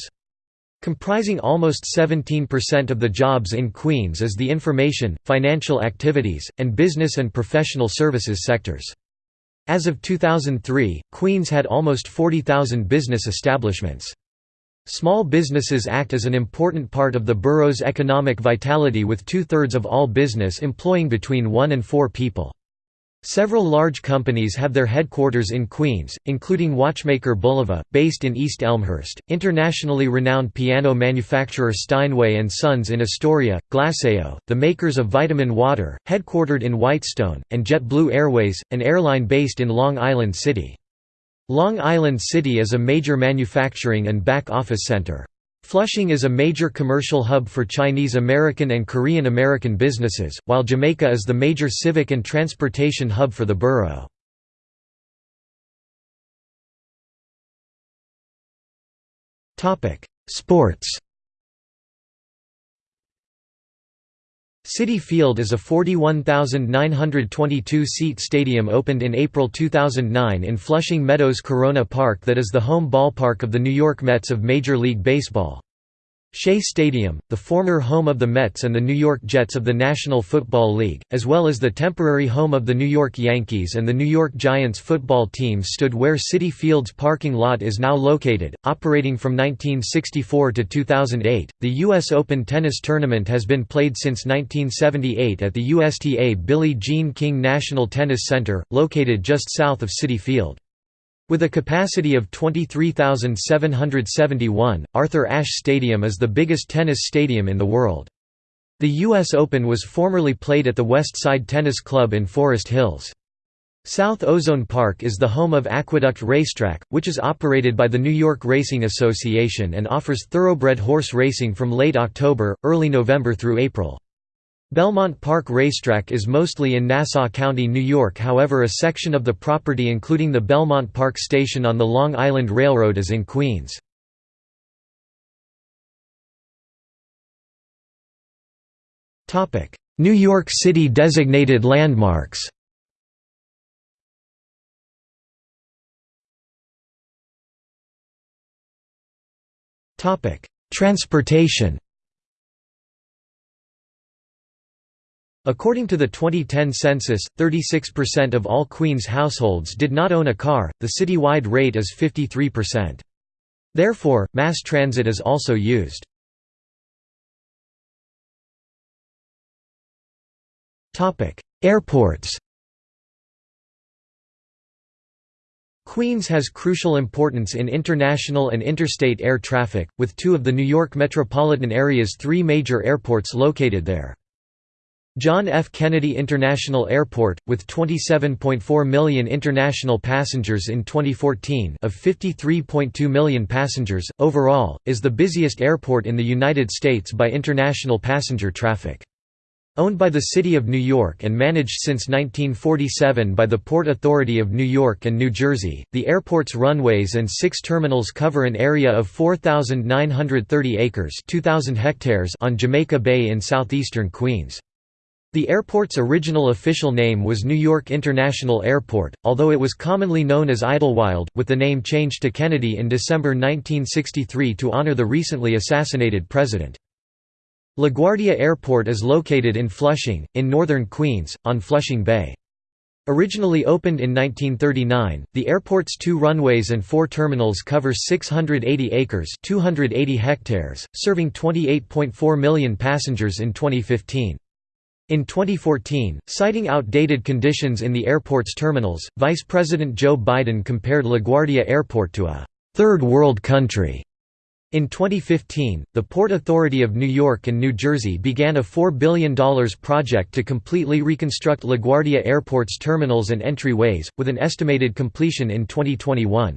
Comprising almost 17% of the jobs in Queens is the information, financial activities, and business and professional services sectors. As of 2003, Queens had almost 40,000 business establishments. Small businesses act as an important part of the borough's economic vitality with two-thirds of all business employing between one and four people. Several large companies have their headquarters in Queens, including watchmaker Bulova, based in East Elmhurst, internationally renowned piano manufacturer Steinway & Sons in Astoria, Glacéau, the makers of vitamin water, headquartered in Whitestone, and JetBlue Airways, an airline based in Long Island City. Long Island City is a major manufacturing and back-office center. Flushing is a major commercial hub for Chinese American and Korean American businesses, while Jamaica is the major civic and transportation hub for the borough. Sports Citi Field is a 41,922-seat stadium opened in April 2009 in Flushing Meadows Corona Park that is the home ballpark of the New York Mets of Major League Baseball. Shea Stadium, the former home of the Mets and the New York Jets of the National Football League, as well as the temporary home of the New York Yankees and the New York Giants football teams stood where Citi Field's parking lot is now located. Operating from 1964 to 2008, the U.S. Open tennis tournament has been played since 1978 at the USTA Billie Jean King National Tennis Center, located just south of Citi Field. With a capacity of 23,771, Arthur Ashe Stadium is the biggest tennis stadium in the world. The U.S. Open was formerly played at the West Side Tennis Club in Forest Hills. South Ozone Park is the home of Aqueduct Racetrack, which is operated by the New York Racing Association and offers thoroughbred horse racing from late October, early November through April. Belmont Park Racetrack is mostly in Nassau County, New York however a section of the property including the Belmont Park Station on the Long Island Railroad is in Queens. New York City designated landmarks Transportation According to the 2010 census, 36% of all Queens households did not own a car, the citywide rate is 53%. Therefore, mass transit is also used. Airports Queens has crucial importance in international and interstate air traffic, with two of the New York metropolitan area's three major airports located there. John F. Kennedy International Airport, with 27.4 million international passengers in 2014 of 53.2 million passengers, overall, is the busiest airport in the United States by international passenger traffic. Owned by the City of New York and managed since 1947 by the Port Authority of New York and New Jersey, the airport's runways and six terminals cover an area of 4,930 acres 2,000 hectares on Jamaica Bay in southeastern Queens. The airport's original official name was New York International Airport, although it was commonly known as Idlewild, with the name changed to Kennedy in December 1963 to honor the recently assassinated president. LaGuardia Airport is located in Flushing, in northern Queens, on Flushing Bay. Originally opened in 1939, the airport's two runways and four terminals cover 680 acres 280 hectares, serving 28.4 million passengers in 2015. In 2014, citing outdated conditions in the airport's terminals, Vice President Joe Biden compared LaGuardia Airport to a third world country in 2015, the Port Authority of New York and New Jersey began a $4 billion project to completely reconstruct LaGuardia Airport's terminals and entryways, with an estimated completion in 2021.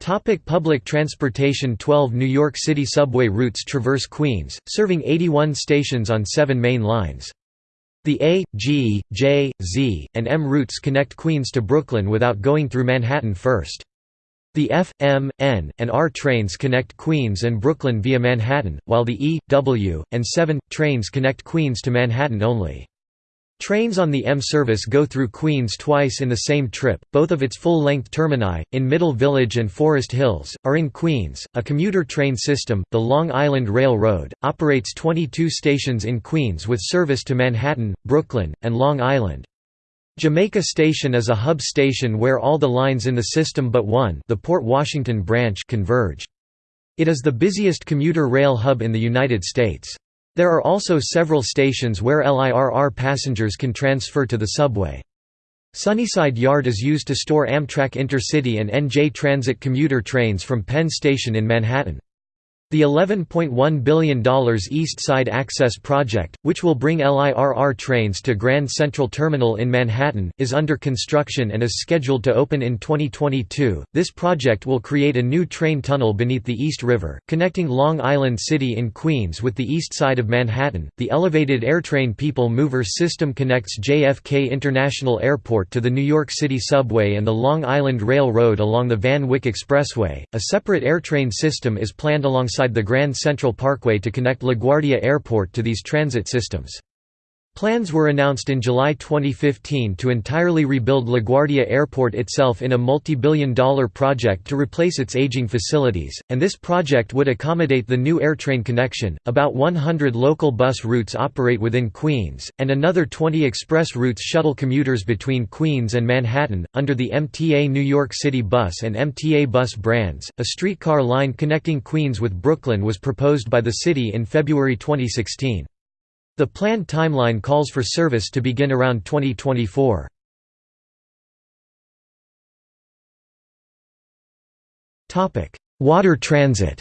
Topic public transportation 12 New York City subway routes traverse Queens, serving 81 stations on seven main lines. The A, G, J, Z, and M routes connect Queens to Brooklyn without going through Manhattan first. The F, M, N, and R trains connect Queens and Brooklyn via Manhattan, while the E, W, and 7, trains connect Queens to Manhattan only. Trains on the M service go through Queens twice in the same trip, both of its full-length termini, in Middle Village and Forest Hills, are in Queens. A commuter train system, the Long Island Railroad, operates 22 stations in Queens with service to Manhattan, Brooklyn, and Long Island. Jamaica Station is a hub station where all the lines in the system but one the Port Washington branch converge. It is the busiest commuter rail hub in the United States. There are also several stations where LIRR passengers can transfer to the subway. Sunnyside Yard is used to store Amtrak Intercity and NJ Transit commuter trains from Penn Station in Manhattan. The $11.1 billion East Side Access Project, which will bring LIRR trains to Grand Central Terminal in Manhattan, is under construction and is scheduled to open in 2022. This project will create a new train tunnel beneath the East River, connecting Long Island City in Queens with the east side of Manhattan. The elevated AirTrain People Mover system connects JFK International Airport to the New York City subway and the Long Island Railroad along the Van Wyck Expressway. A separate AirTrain system is planned alongside alongside the Grand Central Parkway to connect LaGuardia Airport to these transit systems. Plans were announced in July 2015 to entirely rebuild LaGuardia Airport itself in a multi-billion dollar project to replace its aging facilities, and this project would accommodate the new AirTrain connection. About 100 local bus routes operate within Queens, and another 20 express routes shuttle commuters between Queens and Manhattan, under the MTA New York City Bus and MTA Bus brands. A streetcar line connecting Queens with Brooklyn was proposed by the city in February 2016. The planned timeline calls for service to begin around 2024. Water transit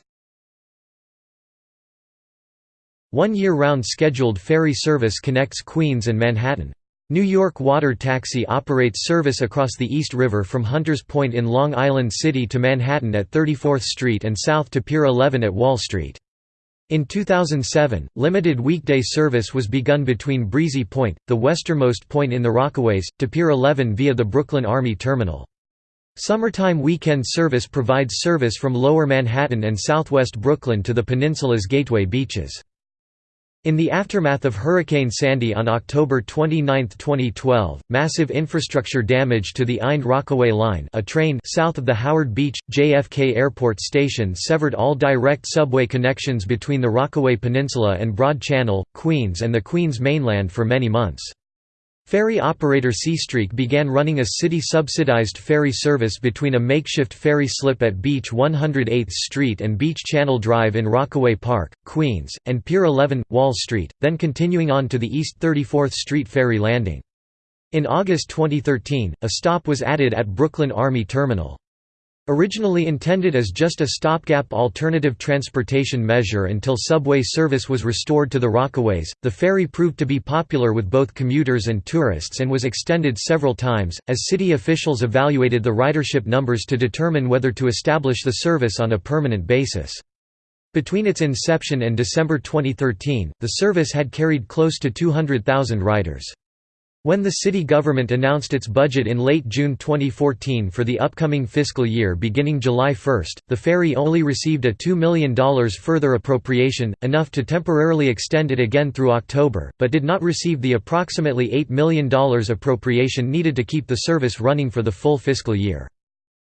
One year-round scheduled ferry service connects Queens and Manhattan. New York Water Taxi operates service across the East River from Hunters Point in Long Island City to Manhattan at 34th Street and south to Pier 11 at Wall Street. In 2007, limited weekday service was begun between Breezy Point, the westernmost point in the Rockaways, to Pier 11 via the Brooklyn Army Terminal. Summertime weekend service provides service from Lower Manhattan and southwest Brooklyn to the peninsula's gateway beaches. In the aftermath of Hurricane Sandy on October 29, 2012, massive infrastructure damage to the Ind Rockaway Line a train south of the Howard Beach, JFK Airport station severed all direct subway connections between the Rockaway Peninsula and Broad Channel, Queens and the Queens mainland for many months. Ferry operator Seastreak began running a city-subsidized ferry service between a makeshift ferry slip at Beach 108th Street and Beach Channel Drive in Rockaway Park, Queens, and Pier 11, Wall Street, then continuing on to the East 34th Street ferry landing. In August 2013, a stop was added at Brooklyn Army Terminal. Originally intended as just a stopgap alternative transportation measure until subway service was restored to the Rockaways, the ferry proved to be popular with both commuters and tourists and was extended several times, as city officials evaluated the ridership numbers to determine whether to establish the service on a permanent basis. Between its inception and December 2013, the service had carried close to 200,000 riders. When the city government announced its budget in late June 2014 for the upcoming fiscal year beginning July 1, the ferry only received a $2 million further appropriation, enough to temporarily extend it again through October, but did not receive the approximately $8 million appropriation needed to keep the service running for the full fiscal year.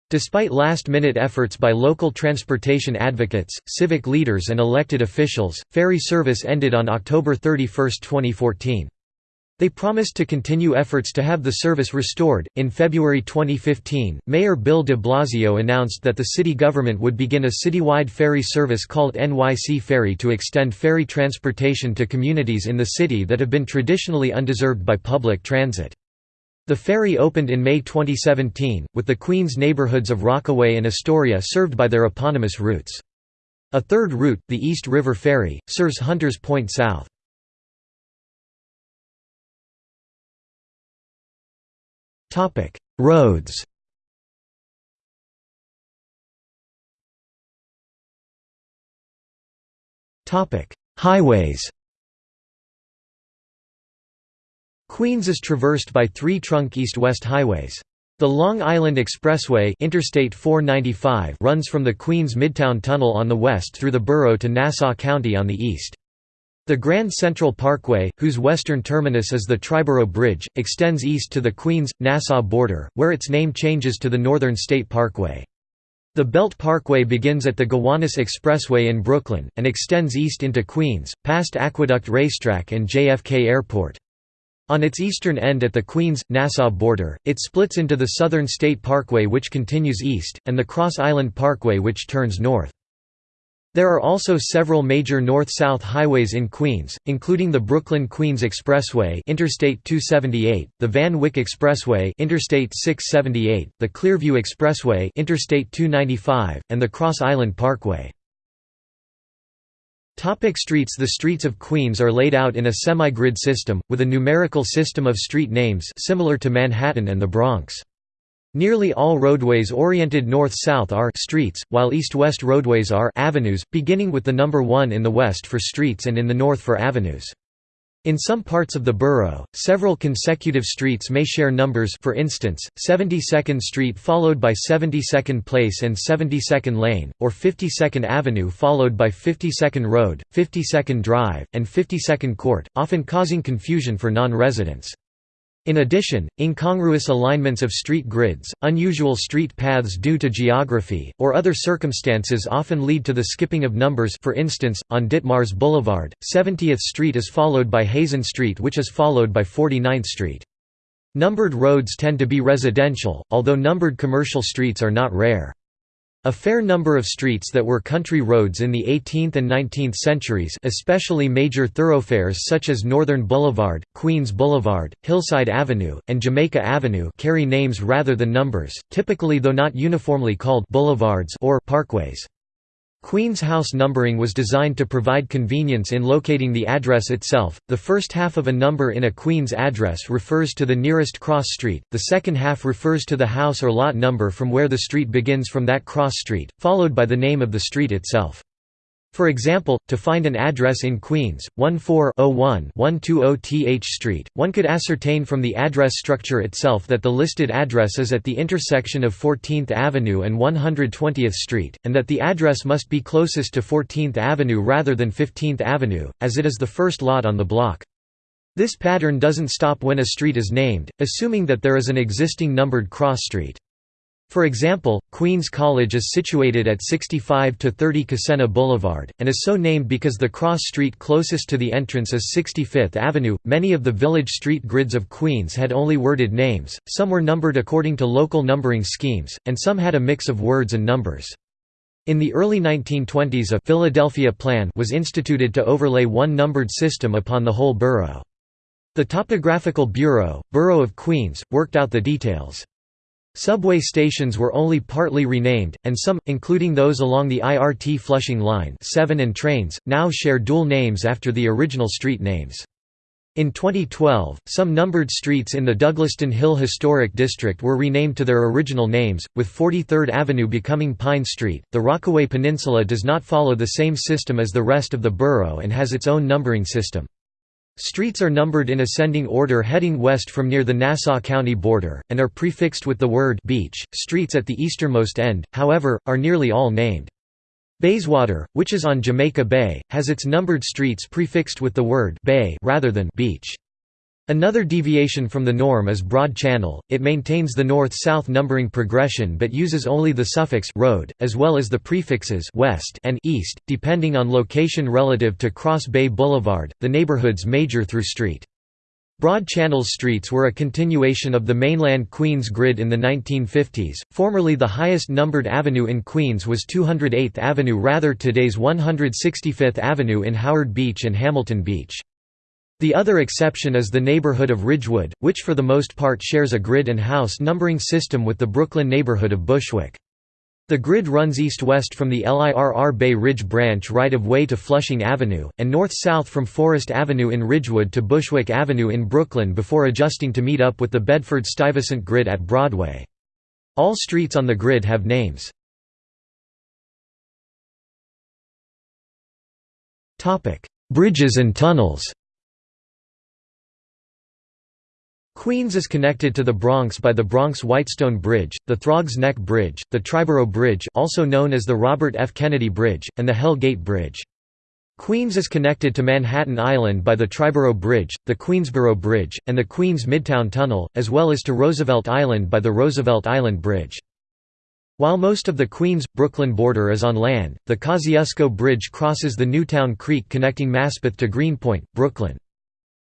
Despite last-minute efforts by local transportation advocates, civic leaders and elected officials, ferry service ended on October 31, 2014. They promised to continue efforts to have the service restored. In February 2015, Mayor Bill de Blasio announced that the city government would begin a citywide ferry service called NYC Ferry to extend ferry transportation to communities in the city that have been traditionally undeserved by public transit. The ferry opened in May 2017, with the Queens neighborhoods of Rockaway and Astoria served by their eponymous routes. A third route, the East River Ferry, serves Hunters Point South. Topic: Roads. Topic: Highways. Queens is traversed by three trunk east-west highways. The Long Island Expressway Interstate 495 runs from the Queens Midtown Tunnel on the west through the borough to Nassau County on the east. The Grand Central Parkway, whose western terminus is the Triborough Bridge, extends east to the Queens-Nassau border, where its name changes to the Northern State Parkway. The Belt Parkway begins at the Gowanus Expressway in Brooklyn, and extends east into Queens, past Aqueduct Racetrack and JFK Airport. On its eastern end at the Queens-Nassau border, it splits into the Southern State Parkway which continues east, and the Cross Island Parkway which turns north. There are also several major north-south highways in Queens, including the Brooklyn-Queens Expressway Interstate 278, the Van Wyck Expressway Interstate 678, the Clearview Expressway Interstate 295, and the Cross Island Parkway. Topic streets The streets of Queens are laid out in a semi-grid system, with a numerical system of street names similar to Manhattan and the Bronx. Nearly all roadways oriented north-south are streets, while east-west roadways are avenues, beginning with the number 1 in the west for streets and in the north for avenues. In some parts of the borough, several consecutive streets may share numbers for instance, 72nd Street followed by 72nd Place and 72nd Lane, or 52nd Avenue followed by 52nd Road, 52nd Drive, and 52nd Court, often causing confusion for non-residents. In addition, incongruous alignments of street grids, unusual street paths due to geography, or other circumstances often lead to the skipping of numbers for instance, on Ditmars Boulevard, 70th Street is followed by Hazen Street which is followed by 49th Street. Numbered roads tend to be residential, although numbered commercial streets are not rare. A fair number of streets that were country roads in the 18th and 19th centuries especially major thoroughfares such as Northern Boulevard, Queens Boulevard, Hillside Avenue, and Jamaica Avenue carry names rather than numbers, typically though not uniformly called boulevards or parkways. Queen's house numbering was designed to provide convenience in locating the address itself. The first half of a number in a Queen's address refers to the nearest cross street, the second half refers to the house or lot number from where the street begins from that cross street, followed by the name of the street itself. For example, to find an address in Queens, 1401-120 Th Street, one could ascertain from the address structure itself that the listed address is at the intersection of 14th Avenue and 120th Street, and that the address must be closest to 14th Avenue rather than 15th Avenue, as it is the first lot on the block. This pattern doesn't stop when a street is named, assuming that there is an existing numbered cross street. For example, Queens College is situated at 65 to 30 Kissena Boulevard, and is so named because the cross street closest to the entrance is 65th Avenue. Many of the village street grids of Queens had only worded names, some were numbered according to local numbering schemes, and some had a mix of words and numbers. In the early 1920s a Philadelphia Plan was instituted to overlay one numbered system upon the whole borough. The Topographical Bureau, Borough of Queens, worked out the details. Subway stations were only partly renamed, and some, including those along the IRT Flushing Line 7 and trains, now share dual names after the original street names. In 2012, some numbered streets in the Douglaston Hill Historic District were renamed to their original names, with 43rd Avenue becoming Pine Street. The Rockaway Peninsula does not follow the same system as the rest of the borough and has its own numbering system. Streets are numbered in ascending order heading west from near the Nassau County border, and are prefixed with the word beach. Streets at the easternmost end, however, are nearly all named. Bayswater, which is on Jamaica Bay, has its numbered streets prefixed with the word bay rather than beach. Another deviation from the norm is Broad Channel, it maintains the north-south numbering progression but uses only the suffix road, as well as the prefixes west and east, depending on location relative to Cross Bay Boulevard, the neighborhood's major through street. Broad Channel's streets were a continuation of the mainland Queens grid in the 1950s. Formerly the highest numbered avenue in Queens was 208th Avenue rather today's 165th Avenue in Howard Beach and Hamilton Beach. The other exception is the neighborhood of Ridgewood, which for the most part shares a grid and house numbering system with the Brooklyn neighborhood of Bushwick. The grid runs east-west from the LIRR Bay Ridge branch right-of-way to Flushing Avenue, and north-south from Forest Avenue in Ridgewood to Bushwick Avenue in Brooklyn before adjusting to meet up with the Bedford-Stuyvesant grid at Broadway. All streets on the grid have names. Bridges and tunnels Queens is connected to the Bronx by the Bronx-Whitestone Bridge, the Throgs Neck Bridge, the Triborough Bridge also known as the Robert F. Kennedy Bridge, and the Hell Gate Bridge. Queens is connected to Manhattan Island by the Triborough Bridge, the Queensboro Bridge, and the Queens Midtown Tunnel, as well as to Roosevelt Island by the Roosevelt Island Bridge. While most of the Queens-Brooklyn border is on land, the Kosciuszko Bridge crosses the Newtown Creek connecting Maspeth to Greenpoint, Brooklyn.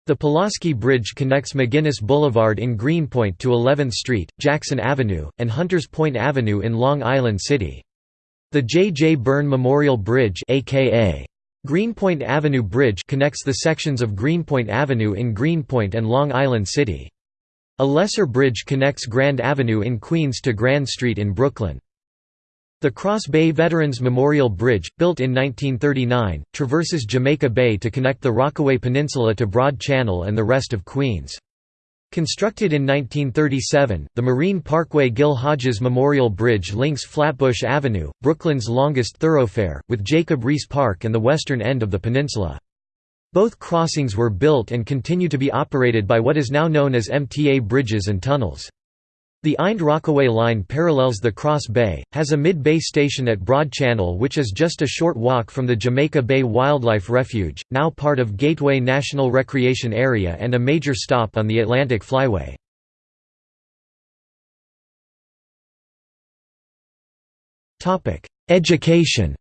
The Pulaski Bridge connects McGuinness Boulevard in Greenpoint to 11th Street, Jackson Avenue, and Hunters Point Avenue in Long Island City. The J. J. Byrne Memorial Bridge aka Greenpoint Avenue Bridge connects the sections of Greenpoint Avenue in Greenpoint and Long Island City. A lesser bridge connects Grand Avenue in Queens to Grand Street in Brooklyn. The Cross Bay Veterans Memorial Bridge, built in 1939, traverses Jamaica Bay to connect the Rockaway Peninsula to Broad Channel and the rest of Queens. Constructed in 1937, the Marine Parkway Gil Hodges Memorial Bridge links Flatbush Avenue, Brooklyn's longest thoroughfare, with Jacob Riis Park and the western end of the peninsula. Both crossings were built and continue to be operated by what is now known as MTA Bridges and Tunnels. The Ind-Rockaway line parallels the Cross Bay, has a mid-bay station at Broad Channel which is just a short walk from the Jamaica Bay Wildlife Refuge, now part of Gateway National Recreation Area and a major stop on the Atlantic Flyway. Education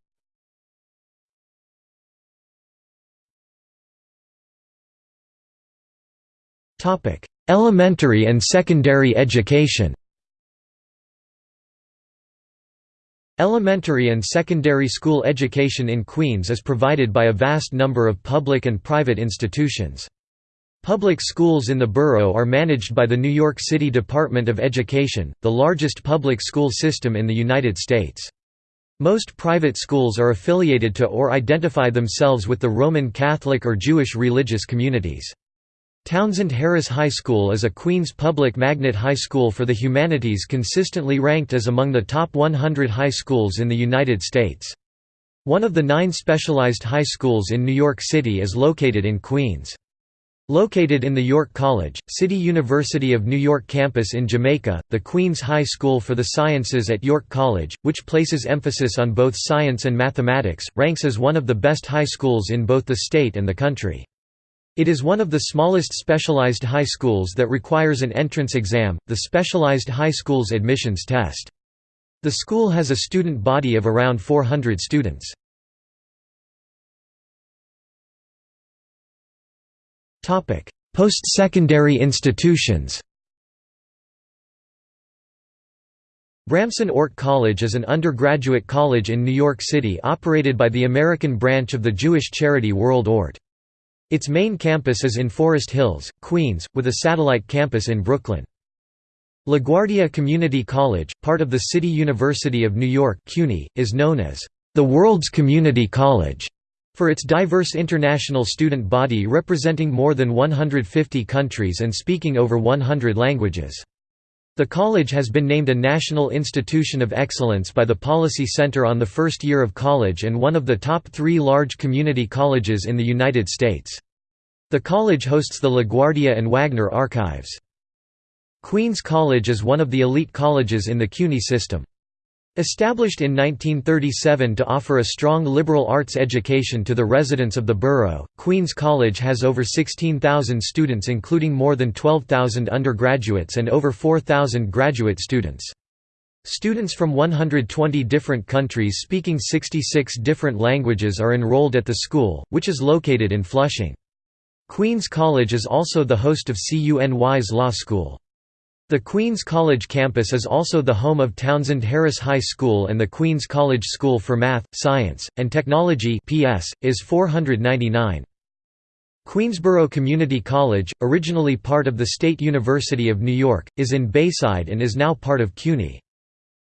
Elementary and secondary education Elementary and secondary school education in Queens is provided by a vast number of public and private institutions. Public schools in the borough are managed by the New York City Department of Education, the largest public school system in the United States. Most private schools are affiliated to or identify themselves with the Roman Catholic or Jewish religious communities. Townsend Harris High School is a Queens public magnet high school for the humanities consistently ranked as among the top 100 high schools in the United States. One of the nine specialized high schools in New York City is located in Queens. Located in the York College, City University of New York campus in Jamaica, the Queens High School for the Sciences at York College, which places emphasis on both science and mathematics, ranks as one of the best high schools in both the state and the country. It is one of the smallest specialized high schools that requires an entrance exam, the Specialized High Schools Admissions Test. The school has a student body of around 400 students. Post-secondary institutions Bramson Ort College is an undergraduate college in New York City operated by the American branch of the Jewish charity World Ort. Its main campus is in Forest Hills, Queens, with a satellite campus in Brooklyn. LaGuardia Community College, part of the City University of New York CUNY, is known as the world's community college for its diverse international student body representing more than 150 countries and speaking over 100 languages. The college has been named a National Institution of Excellence by the Policy Center on the first year of college and one of the top three large community colleges in the United States. The college hosts the LaGuardia and Wagner archives. Queens College is one of the elite colleges in the CUNY system. Established in 1937 to offer a strong liberal arts education to the residents of the borough, Queens College has over 16,000 students including more than 12,000 undergraduates and over 4,000 graduate students. Students from 120 different countries speaking 66 different languages are enrolled at the school, which is located in Flushing. Queens College is also the host of CUNY's Law School. The Queens College campus is also the home of Townsend Harris High School and the Queens College School for Math, Science, and Technology PS, is 499. Queensborough Community College, originally part of the State University of New York, is in Bayside and is now part of CUNY.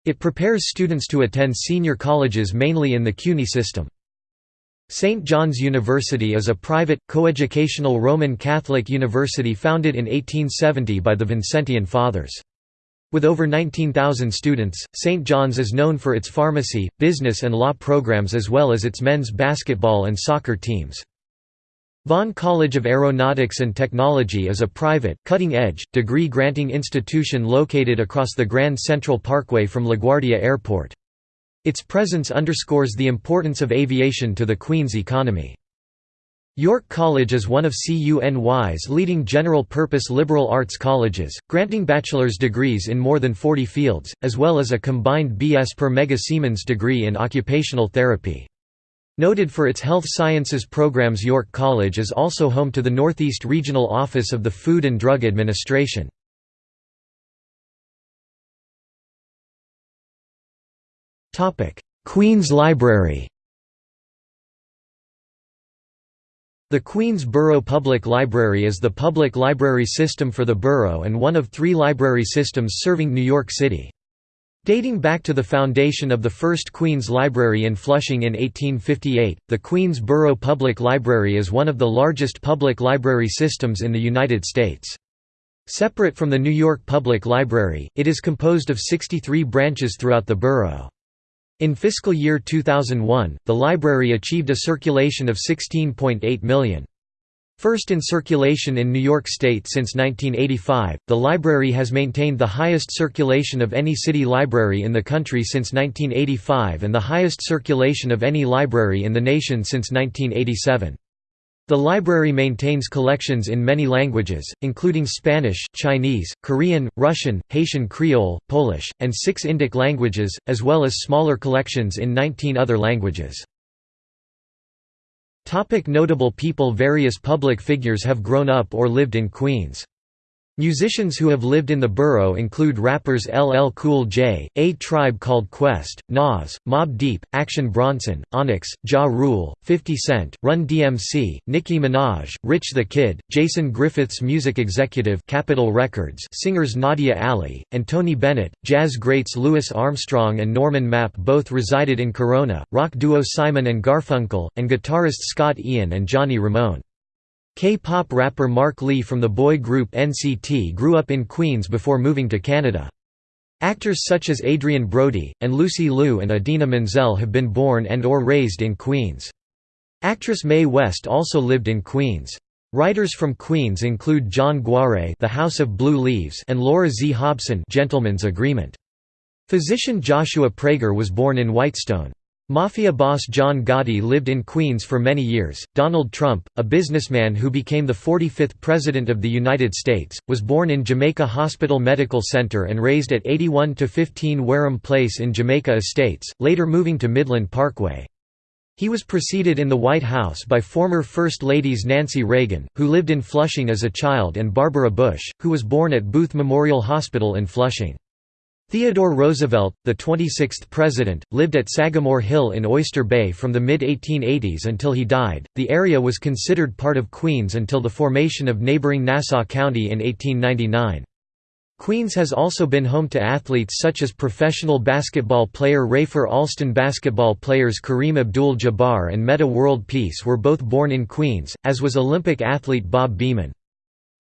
It prepares students to attend senior colleges mainly in the CUNY system. St. John's University is a private, coeducational Roman Catholic university founded in 1870 by the Vincentian Fathers. With over 19,000 students, St. John's is known for its pharmacy, business and law programs as well as its men's basketball and soccer teams. Vaughn College of Aeronautics and Technology is a private, cutting-edge, degree-granting institution located across the Grand Central Parkway from LaGuardia Airport. Its presence underscores the importance of aviation to the Queen's economy. York College is one of CUNY's leading general-purpose liberal arts colleges, granting bachelor's degrees in more than 40 fields, as well as a combined B.S. per Mega Siemens degree in occupational therapy. Noted for its health sciences programs York College is also home to the Northeast Regional Office of the Food and Drug Administration. Queen's Library The Queens Borough Public Library is the public library system for the borough and one of three library systems serving New York City. Dating back to the foundation of the first Queens Library in Flushing in 1858, the Queens Borough Public Library is one of the largest public library systems in the United States. Separate from the New York Public Library, it is composed of 63 branches throughout the borough. In fiscal year 2001, the library achieved a circulation of 16.8 million. First in circulation in New York State since 1985, the library has maintained the highest circulation of any city library in the country since 1985 and the highest circulation of any library in the nation since 1987. The library maintains collections in many languages, including Spanish, Chinese, Korean, Russian, Haitian Creole, Polish, and six Indic languages, as well as smaller collections in 19 other languages. Topic notable people Various public figures have grown up or lived in Queens. Musicians who have lived in the borough include rappers LL Cool J, A Tribe Called Quest, Nas, Mobb Deep, Action Bronson, Onyx, Ja Rule, 50 Cent, Run DMC, Nicki Minaj, Rich the Kid, Jason Griffiths music executive Capitol Records singers Nadia Ali, and Tony Bennett, jazz greats Louis Armstrong and Norman Mapp both resided in Corona, rock duo Simon and Garfunkel, and guitarist Scott Ian and Johnny Ramone. K-pop rapper Mark Lee from the boy group NCT grew up in Queens before moving to Canada. Actors such as Adrien Brody, and Lucy Liu and Idina Menzel have been born and or raised in Queens. Actress Mae West also lived in Queens. Writers from Queens include John Guare The House of Blue Leaves and Laura Z. Hobson Gentleman's Agreement. Physician Joshua Prager was born in Whitestone. Mafia boss John Gotti lived in Queens for many years. Donald Trump, a businessman who became the 45th President of the United States, was born in Jamaica Hospital Medical Center and raised at 81 15 Wareham Place in Jamaica Estates, later moving to Midland Parkway. He was preceded in the White House by former First Ladies Nancy Reagan, who lived in Flushing as a child and Barbara Bush, who was born at Booth Memorial Hospital in Flushing. Theodore Roosevelt, the 26th president, lived at Sagamore Hill in Oyster Bay from the mid-1880s until he died. The area was considered part of Queens until the formation of neighboring Nassau County in 1899. Queens has also been home to athletes such as professional basketball player Rafer Alston basketball players Kareem Abdul-Jabbar and Metta World Peace were both born in Queens, as was Olympic athlete Bob Beamon.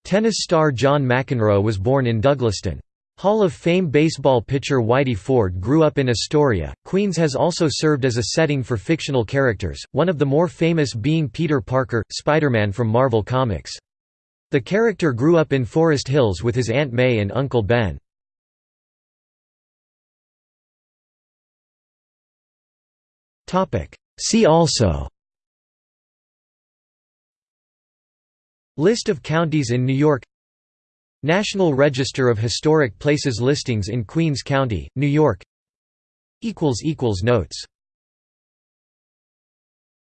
Tennis star John McEnroe was born in Douglaston. Hall of Fame baseball pitcher Whitey Ford grew up in Astoria. Queens has also served as a setting for fictional characters, one of the more famous being Peter Parker, Spider-Man from Marvel Comics. The character grew up in Forest Hills with his Aunt May and Uncle Ben. See also List of counties in New York National Register of Historic Places listings in Queens County, New York. Notes